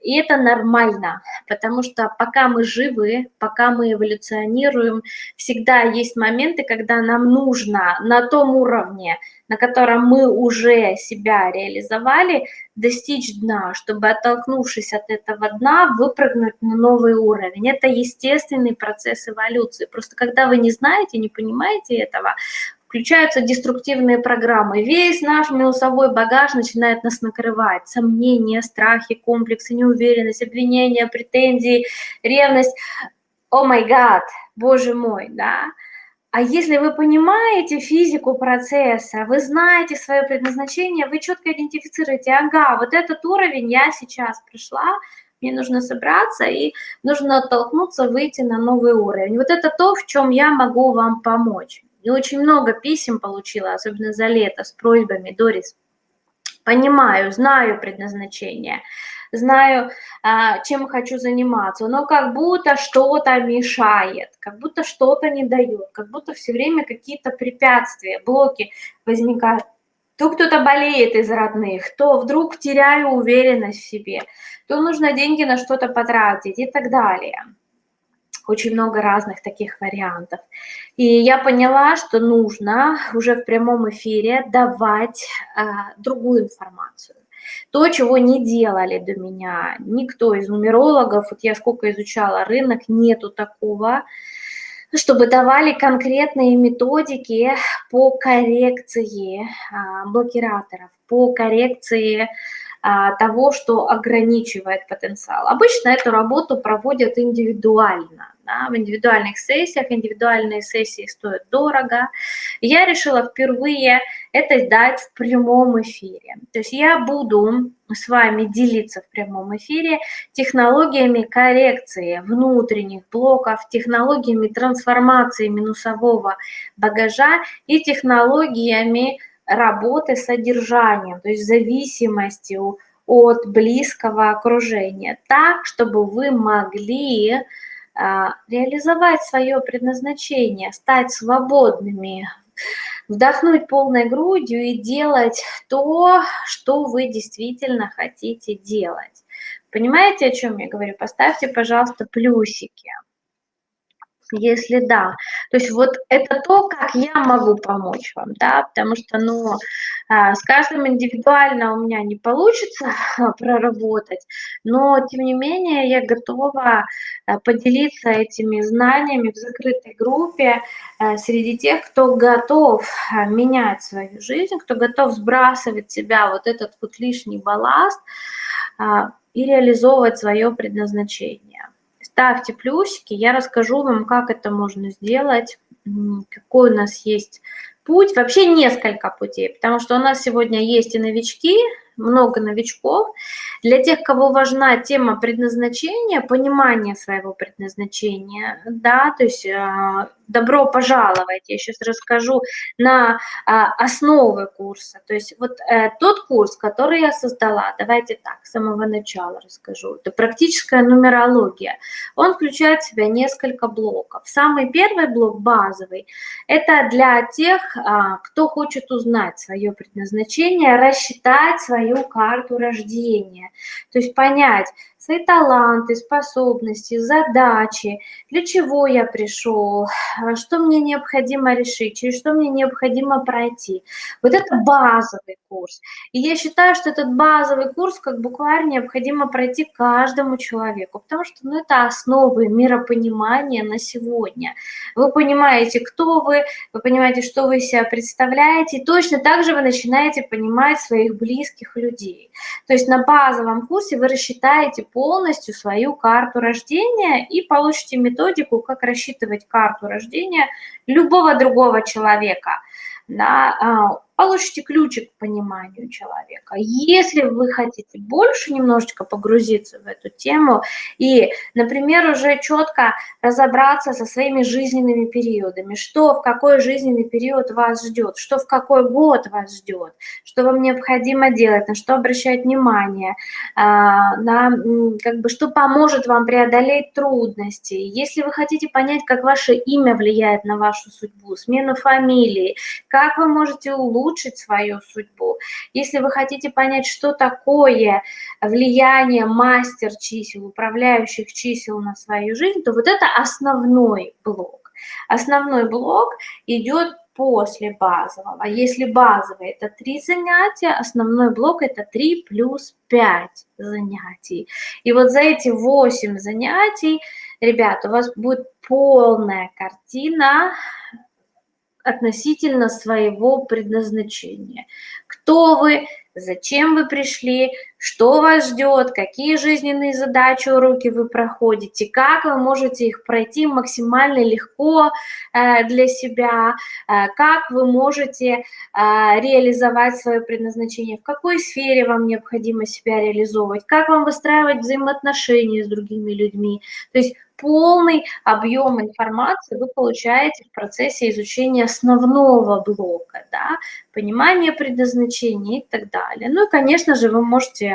И это нормально, потому что пока мы живы, пока мы эволюционируем, всегда есть моменты, когда нам нужно на том уровне, на котором мы уже себя реализовали, достичь дна, чтобы, оттолкнувшись от этого дна, выпрыгнуть на новый уровень. Это естественный процесс эволюции. Просто когда вы не знаете, не понимаете этого, включаются деструктивные программы. Весь наш минусовой багаж начинает нас накрывать. Сомнения, страхи, комплексы, неуверенность, обвинения, претензии, ревность. О май гад, боже мой, да. А если вы понимаете физику процесса, вы знаете свое предназначение, вы четко идентифицируете, ага, вот этот уровень я сейчас пришла, мне нужно собраться и нужно оттолкнуться, выйти на новый уровень. Вот это то, в чем я могу вам помочь. И очень много писем получила, особенно за лето, с просьбами, Дорис, понимаю, знаю предназначение, знаю, а, чем хочу заниматься, но как будто что-то мешает, как будто что-то не дает, как будто все время какие-то препятствия, блоки возникают. то кто-то болеет из родных, то вдруг теряю уверенность в себе, то нужно деньги на что-то потратить и так далее. Очень много разных таких вариантов. И я поняла, что нужно уже в прямом эфире давать э, другую информацию. То, чего не делали до меня никто из нумерологов, вот я сколько изучала рынок, нету такого, чтобы давали конкретные методики по коррекции а, блокираторов, по коррекции а, того, что ограничивает потенциал. Обычно эту работу проводят индивидуально да, в индивидуальных сессиях. Индивидуальные сессии стоят дорого. Я решила впервые это дать в прямом эфире. То есть я буду с вами делиться в прямом эфире технологиями коррекции внутренних блоков, технологиями трансформации минусового багажа и технологиями работы с содержанием, то есть зависимостью от близкого окружения, так, чтобы вы могли реализовать свое предназначение, стать свободными, вдохнуть полной грудью и делать то, что вы действительно хотите делать. Понимаете, о чем я говорю? Поставьте, пожалуйста, плюсики если да. То есть вот это то, как я могу помочь вам, да, потому что, ну, а, с каждым индивидуально у меня не получится <laughs> проработать, но, тем не менее, я готова а, поделиться этими знаниями в закрытой группе а, среди тех, кто готов менять свою жизнь, кто готов сбрасывать себя вот этот вот лишний балласт и реализовывать свое предназначение ставьте плюсики, я расскажу вам, как это можно сделать, какой у нас есть путь, вообще несколько путей, потому что у нас сегодня есть и новички, много новичков. Для тех, кого важна тема предназначения, понимание своего предназначения, да, то есть э, добро пожаловать, я сейчас расскажу на э, основы курса. То есть вот э, тот курс, который я создала, давайте так, с самого начала расскажу, это практическая нумерология. Он включает в себя несколько блоков. Самый первый блок, базовый, это для тех, э, кто хочет узнать свое предназначение, рассчитать свое свою карту рождения. То есть понять свои таланты, способности, задачи, для чего я пришел, что мне необходимо решить, через что мне необходимо пройти. Вот это базовый курс. И я считаю, что этот базовый курс как буквально необходимо пройти каждому человеку, потому что ну, это основы миропонимания на сегодня. Вы понимаете, кто вы, вы понимаете, что вы себя представляете, и точно так же вы начинаете понимать своих близких людей. То есть на базовом курсе вы рассчитаете полностью свою карту рождения и получите методику, как рассчитывать карту рождения любого другого человека. Да, а, получите ключик к пониманию человека. Если вы хотите больше немножечко погрузиться в эту тему и, например, уже четко разобраться со своими жизненными периодами, что в какой жизненный период вас ждет, что в какой год вас ждет, что вам необходимо делать, на что обращать внимание, а, на, как бы, что поможет вам преодолеть трудности. Если вы хотите понять, как ваше имя влияет на вашу судьбу, смену фамилии, как вы можете улучшить улучшить свою судьбу. Если вы хотите понять, что такое влияние мастер чисел, управляющих чисел на свою жизнь, то вот это основной блок. Основной блок идет после базового. Если базовый это 3 занятия, основной блок это 3 плюс 5 занятий. И вот за эти 8 занятий, ребята, у вас будет полная картина относительно своего предназначения. Кто вы, зачем вы пришли, что вас ждет, какие жизненные задачи, уроки вы проходите, как вы можете их пройти максимально легко э, для себя, э, как вы можете э, реализовать свое предназначение, в какой сфере вам необходимо себя реализовывать, как вам выстраивать взаимоотношения с другими людьми. То есть полный объем информации вы получаете в процессе изучения основного блока, да, понимания предназначения и так далее. Ну и, конечно же, вы можете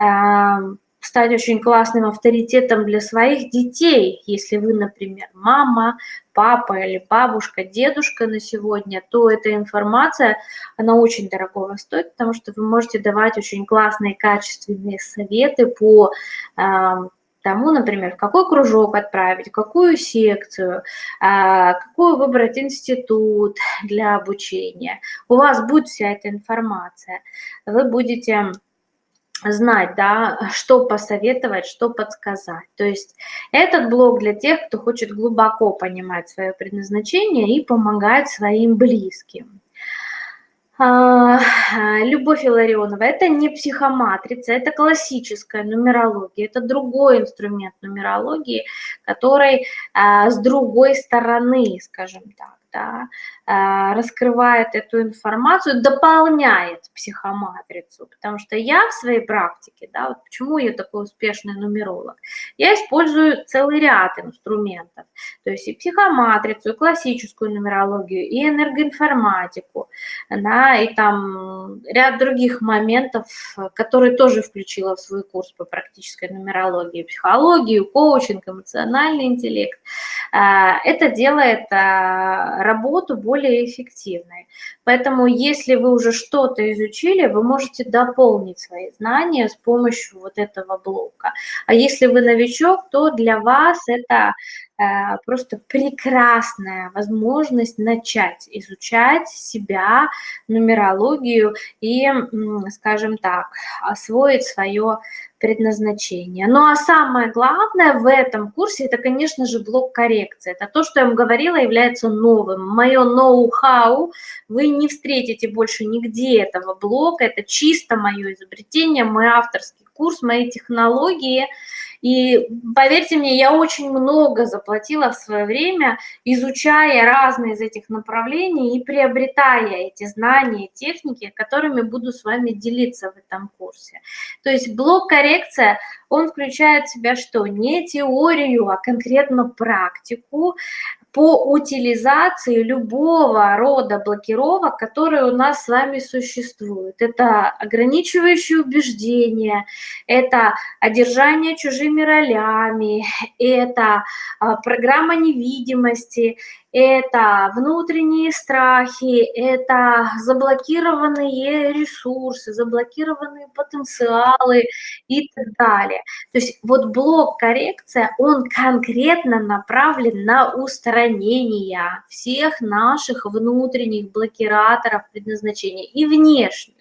э, стать очень классным авторитетом для своих детей. Если вы, например, мама, папа или бабушка, дедушка на сегодня, то эта информация, она очень дорогого стоит, потому что вы можете давать очень классные, качественные советы по тому, например, в какой кружок отправить, какую секцию, а, какой выбрать институт для обучения. У вас будет вся эта информация. Вы будете знать, да, что посоветовать, что подсказать. То есть этот блог для тех, кто хочет глубоко понимать свое предназначение и помогать своим близким. А, Любовь Илларионова, это не психоматрица, это классическая нумерология, это другой инструмент нумерологии, который а, с другой стороны, скажем так, да, а, раскрывает эту информацию, дополняет психоматрицу, потому что я в своей практике, да, вот почему я такой успешный нумеролог, я использую целый ряд инструментов, то есть и психоматрицу, и классическую нумерологию, и энергоинформатику, да, и там ряд других моментов, которые тоже включила в свой курс по практической нумерологии, психологию, коучинг, эмоциональный интеллект. А, это делает а, работу более эффективной. Поэтому если вы уже что-то изучили, вы можете дополнить свои знания с помощью вот этого блока. А если вы новичок, то для вас это просто прекрасная возможность начать изучать себя, нумерологию и, скажем так, освоить свое предназначение. Ну а самое главное в этом курсе, это, конечно же, блок коррекции. Это то, что я вам говорила, является новым. Мое ноу-хау вы не встретите больше нигде этого блока. Это чисто мое изобретение, мой авторский курс, мои технологии – и поверьте мне, я очень много заплатила в свое время, изучая разные из этих направлений и приобретая эти знания, техники, которыми буду с вами делиться в этом курсе. То есть блок коррекция, он включает в себя что? Не теорию, а конкретно практику, по утилизации любого рода блокировок, которые у нас с вами существуют. Это ограничивающие убеждения, это одержание чужими ролями, это а, программа невидимости, это внутренние страхи, это заблокированные ресурсы, заблокированные потенциалы и так далее. То есть вот блок коррекция, он конкретно направлен на устранение всех наших внутренних блокираторов предназначения и внешних.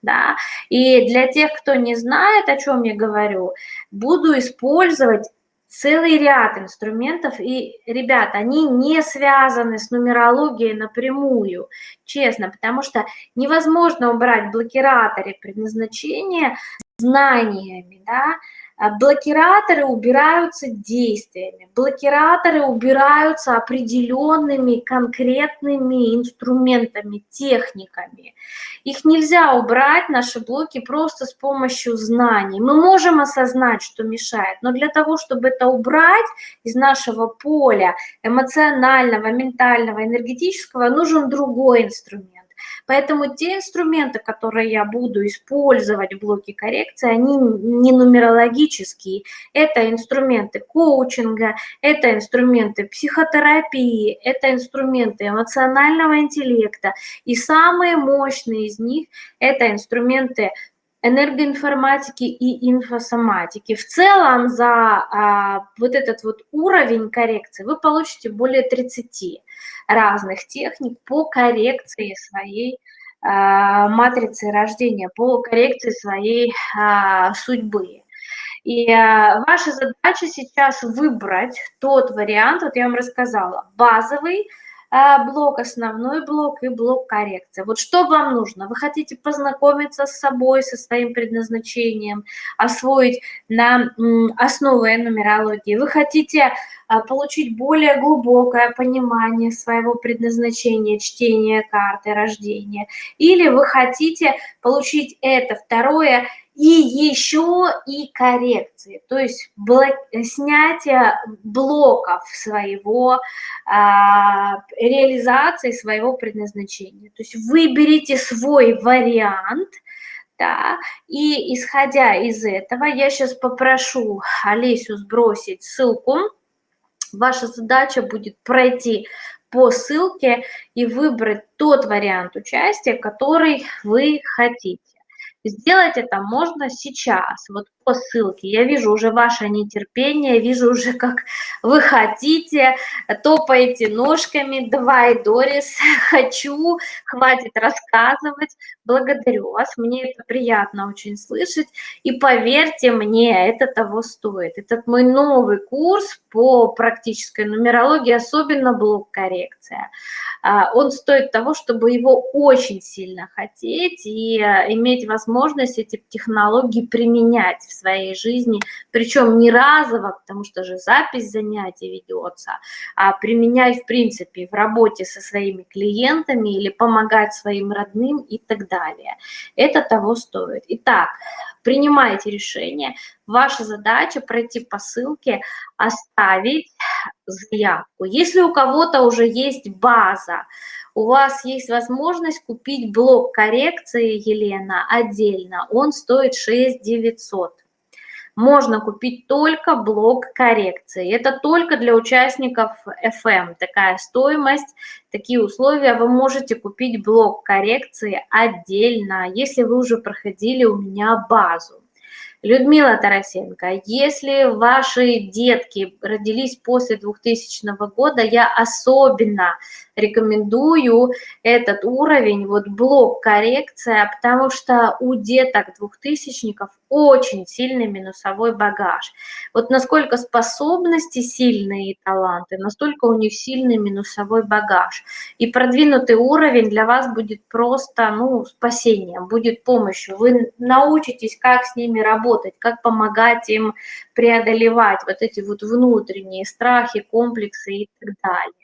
Да? И для тех, кто не знает, о чем я говорю, буду использовать целый ряд инструментов, и, ребят, они не связаны с нумерологией напрямую, честно, потому что невозможно убрать блокираторы предназначения знаниями, да, блокираторы убираются действиями, блокираторы убираются определенными конкретными инструментами, техниками. Их нельзя убрать, наши блоки, просто с помощью знаний. Мы можем осознать, что мешает, но для того, чтобы это убрать из нашего поля эмоционального, ментального, энергетического, нужен другой инструмент. Поэтому те инструменты, которые я буду использовать в блоке коррекции, они не нумерологические. Это инструменты коучинга, это инструменты психотерапии, это инструменты эмоционального интеллекта. И самые мощные из них – это инструменты энергоинформатики и инфосоматики. В целом за а, вот этот вот уровень коррекции вы получите более 30 разных техник по коррекции своей а, матрицы рождения, по коррекции своей а, судьбы. И а, ваша задача сейчас выбрать тот вариант, вот я вам рассказала, базовый, блок, основной блок и блок коррекции. Вот что вам нужно? Вы хотите познакомиться с собой, со своим предназначением, освоить на основе нумерологии. Вы хотите а, получить более глубокое понимание своего предназначения, чтения карты рождения. Или вы хотите получить это второе – и еще и коррекции, то есть блок, снятие блоков своего, а, реализации своего предназначения. То есть выберите свой вариант Да, и исходя из этого, я сейчас попрошу Олесю сбросить ссылку. Ваша задача будет пройти по ссылке и выбрать тот вариант участия, который вы хотите. Сделать это можно сейчас, вот по ссылке. Я вижу уже ваше нетерпение, вижу уже, как вы хотите, топаете ножками. Давай, Дорис, <laughs> хочу, хватит рассказывать. Благодарю вас, мне это приятно очень слышать. И поверьте мне, это того стоит. Этот мой новый курс по практической нумерологии, особенно блок коррекция. А, он стоит того, чтобы его очень сильно хотеть и а, иметь возможность эти технологии применять в своей жизни, причем не разово, потому что же запись занятий ведется, а применять в принципе в работе со своими клиентами или помогать своим родным и так далее. Это того стоит. Итак, принимайте решение. Ваша задача пройти по ссылке, оставить заявку. Если у кого-то уже есть база, у вас есть возможность купить блок коррекции, Елена, отдельно. Он стоит 6 900 можно купить только блок коррекции. Это только для участников FM. Такая стоимость, такие условия. Вы можете купить блок коррекции отдельно, если вы уже проходили у меня базу. Людмила Тарасенко, если ваши детки родились после 2000 года, я особенно рекомендую этот уровень, вот блок коррекция, потому что у деток двухтысячников очень сильный минусовой багаж. Вот насколько способности сильные и таланты, настолько у них сильный минусовой багаж. И продвинутый уровень для вас будет просто, ну, спасением, будет помощью. Вы научитесь, как с ними работать, как помогать им преодолевать вот эти вот внутренние страхи, комплексы и так далее.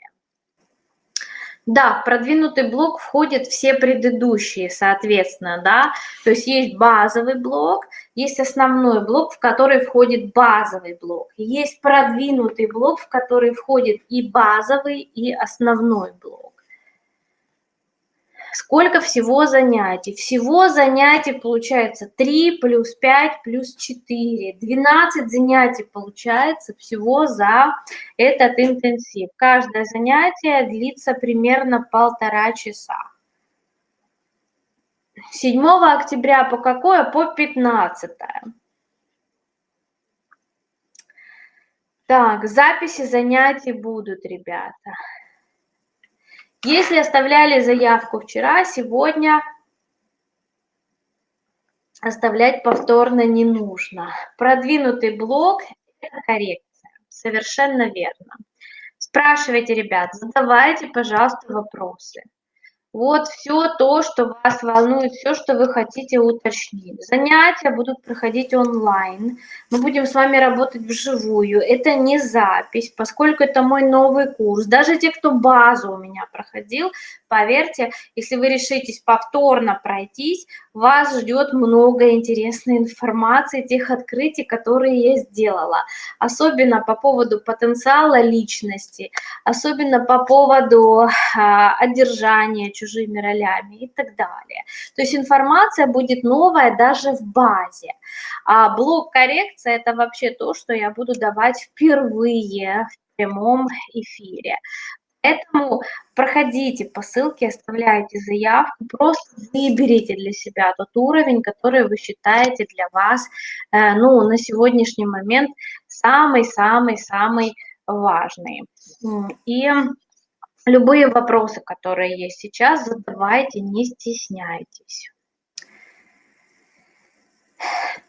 Да, в продвинутый блок входят все предыдущие, соответственно, да, то есть есть базовый блок, есть основной блок, в который входит базовый блок, есть продвинутый блок, в который входит и базовый, и основной блок. Сколько всего занятий? Всего занятий получается 3 плюс 5 плюс 4. 12 занятий получается всего за этот интенсив. Каждое занятие длится примерно полтора часа. 7 октября по какое? По 15. Так, записи занятий будут, ребята. Если оставляли заявку вчера, сегодня оставлять повторно не нужно. Продвинутый блок – это коррекция. Совершенно верно. Спрашивайте, ребят, задавайте, пожалуйста, вопросы. Вот все то, что вас волнует, все, что вы хотите уточнить. Занятия будут проходить онлайн. Мы будем с вами работать вживую. Это не запись, поскольку это мой новый курс. Даже те, кто базу у меня проходил, поверьте, если вы решитесь повторно пройтись, вас ждет много интересной информации, тех открытий, которые я сделала. Особенно по поводу потенциала личности, особенно по поводу а, одержания чужими ролями и так далее. То есть информация будет новая даже в базе. А блок коррекция – это вообще то, что я буду давать впервые в прямом эфире. Поэтому проходите по ссылке, оставляйте заявку, просто выберите для себя тот уровень, который вы считаете для вас, э, ну, на сегодняшний момент самый-самый-самый важный. И Любые вопросы, которые есть сейчас, задавайте, не стесняйтесь.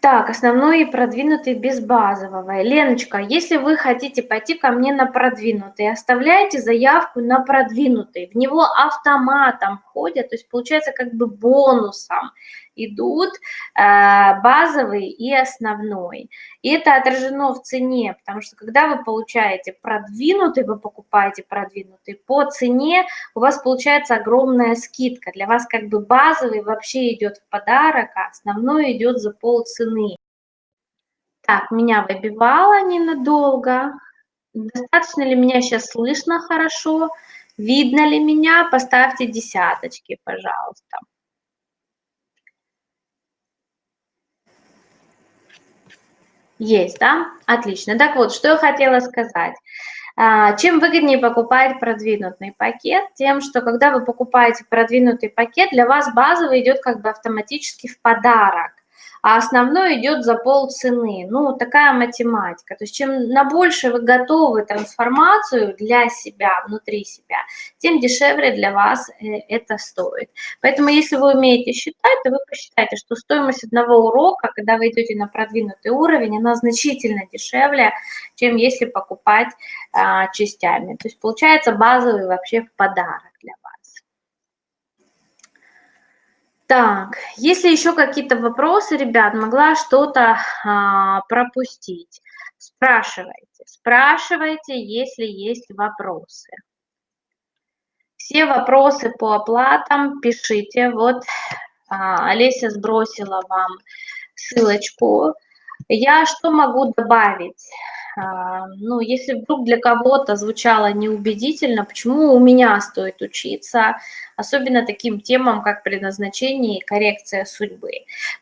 Так, основной и продвинутый без базового. Леночка, если вы хотите пойти ко мне на продвинутый, оставляйте заявку на продвинутый. В него автоматом входят, то есть получается как бы бонусом идут э, базовый и основной. И это отражено в цене, потому что когда вы получаете продвинутый, вы покупаете продвинутый, по цене у вас получается огромная скидка. Для вас как бы базовый вообще идет в подарок, а основной идет за полцены. Так, меня выбивало ненадолго. Достаточно ли меня сейчас слышно хорошо? Видно ли меня? Поставьте десяточки, пожалуйста. Есть, да? Отлично. Так вот, что я хотела сказать. А, чем выгоднее покупать продвинутый пакет? Тем, что когда вы покупаете продвинутый пакет, для вас базовый идет как бы автоматически в подарок а основной идет за полцены. Ну, такая математика. То есть чем на больше вы готовы трансформацию для себя, внутри себя, тем дешевле для вас э, это стоит. Поэтому если вы умеете считать, то вы посчитайте, что стоимость одного урока, когда вы идете на продвинутый уровень, она значительно дешевле, чем если покупать а, частями. То есть получается базовый вообще в подарок для вас. Так, если еще какие-то вопросы, ребят, могла что-то а, пропустить, спрашивайте, спрашивайте, если есть вопросы. Все вопросы по оплатам пишите. Вот а, Олеся сбросила вам ссылочку. Я что могу добавить? А, ну, если вдруг для кого-то звучало неубедительно, почему у меня стоит учиться, особенно таким темам, как предназначение и коррекция судьбы.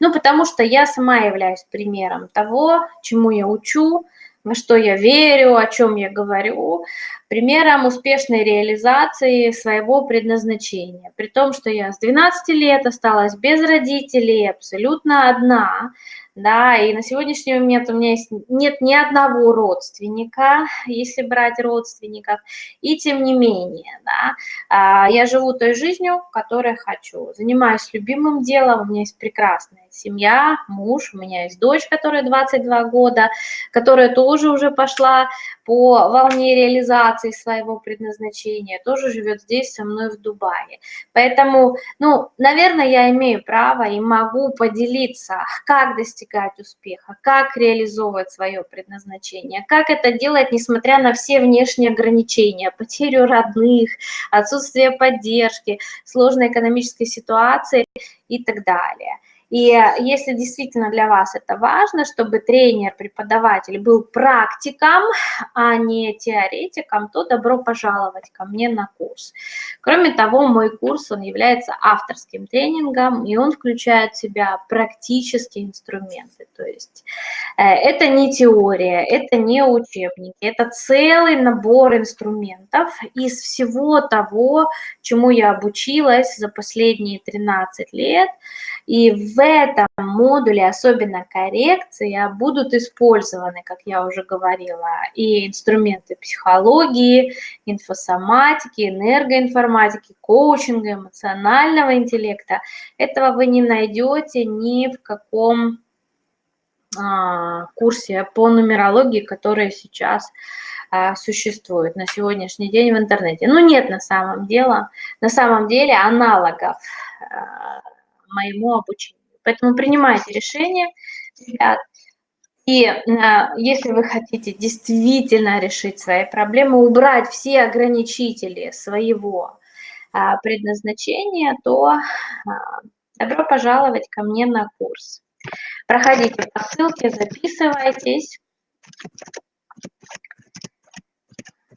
Ну, потому что я сама являюсь примером того, чему я учу, во что я верю, о чем я говорю, примером успешной реализации своего предназначения. При том, что я с 12 лет осталась без родителей, абсолютно одна, да, и на сегодняшний момент у меня есть, нет ни одного родственника, если брать родственников, и тем не менее, да, а, я живу той жизнью, которой хочу, занимаюсь любимым делом, у меня есть прекрасная семья, муж, у меня есть дочь, которая 22 года, которая тоже уже пошла по волне реализации своего предназначения, тоже живет здесь со мной в Дубае. Поэтому, ну, наверное, я имею право и могу поделиться, как достигать успеха, как реализовывать свое предназначение, как это делать, несмотря на все внешние ограничения, потерю родных, отсутствие поддержки, сложной экономической ситуации и так далее. И если действительно для вас это важно, чтобы тренер, преподаватель был практиком, а не теоретиком, то добро пожаловать ко мне на курс. Кроме того, мой курс, он является авторским тренингом, и он включает в себя практические инструменты. То есть э, это не теория, это не учебники, это целый набор инструментов из всего того, чему я обучилась за последние 13 лет, и в этом модуле, особенно коррекция, будут использованы, как я уже говорила, и инструменты психологии, инфосоматики, энергоинформатики, коучинга, эмоционального интеллекта. Этого вы не найдете ни в каком а, курсе по нумерологии, который сейчас а, существует на сегодняшний день в интернете. Ну, нет на самом деле, на самом деле аналогов а, моему обучению. Поэтому принимайте решение, ребят. И э, если вы хотите действительно решить свои проблемы, убрать все ограничители своего э, предназначения, то э, добро пожаловать ко мне на курс. Проходите по ссылке, записывайтесь.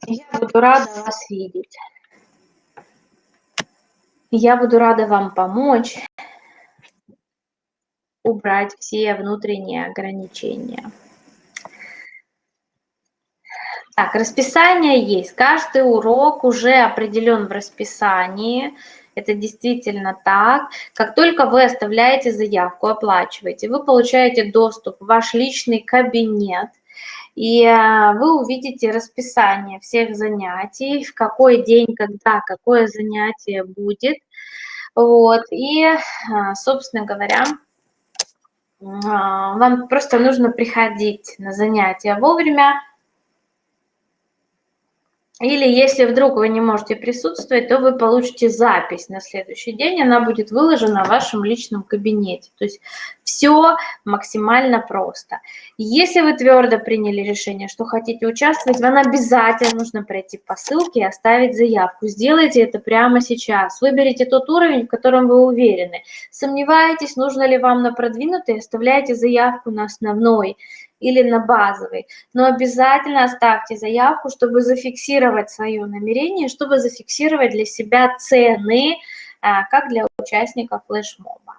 Я буду рада вас видеть. Я буду рада вам помочь убрать все внутренние ограничения. Так, расписание есть. Каждый урок уже определен в расписании. Это действительно так. Как только вы оставляете заявку, оплачиваете, вы получаете доступ в ваш личный кабинет, и э, вы увидите расписание всех занятий, в какой день, когда, какое занятие будет. Вот. И, э, собственно говоря, вам просто нужно приходить на занятия вовремя, или если вдруг вы не можете присутствовать, то вы получите запись на следующий день, она будет выложена в вашем личном кабинете. То есть все максимально просто. Если вы твердо приняли решение, что хотите участвовать, вам обязательно нужно пройти по ссылке и оставить заявку. Сделайте это прямо сейчас. Выберите тот уровень, в котором вы уверены. Сомневаетесь, нужно ли вам на продвинутый, оставляйте заявку на основной или на базовый. Но обязательно оставьте заявку, чтобы зафиксировать свое намерение, чтобы зафиксировать для себя цены, а, как для участников флешмоба.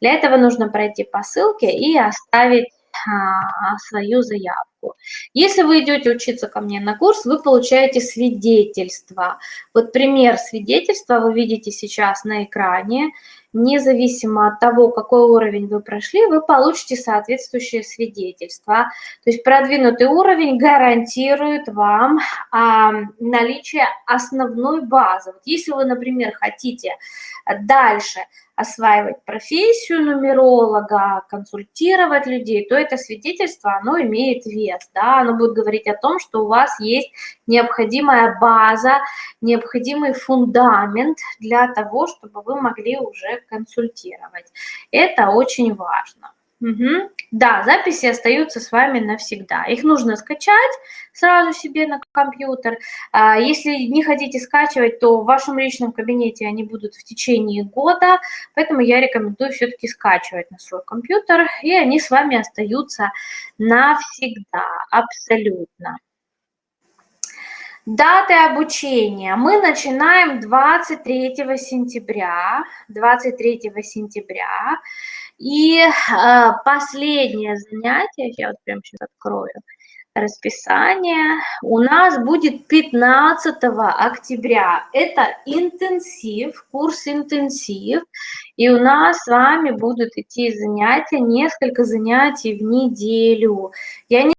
Для этого нужно пройти по ссылке и оставить а, свою заявку. Если вы идете учиться ко мне на курс, вы получаете свидетельство. Вот пример свидетельства вы видите сейчас на экране. Независимо от того, какой уровень вы прошли, вы получите соответствующее свидетельство. То есть продвинутый уровень гарантирует вам а, наличие основной базы. Вот если вы, например, хотите дальше осваивать профессию нумеролога, консультировать людей, то это свидетельство, оно имеет вес, да, оно будет говорить о том, что у вас есть необходимая база, необходимый фундамент для того, чтобы вы могли уже консультировать. Это очень важно. Угу. Да, записи остаются с вами навсегда. Их нужно скачать сразу себе на компьютер. А, если не хотите скачивать, то в вашем личном кабинете они будут в течение года, поэтому я рекомендую все-таки скачивать на свой компьютер, и они с вами остаются навсегда, абсолютно. Даты обучения. Мы начинаем 23 сентября. 23 сентября. И э, последнее занятие, я вот прямо сейчас открою расписание, у нас будет 15 октября. Это интенсив, курс интенсив. И у нас с вами будут идти занятия, несколько занятий в неделю. Я не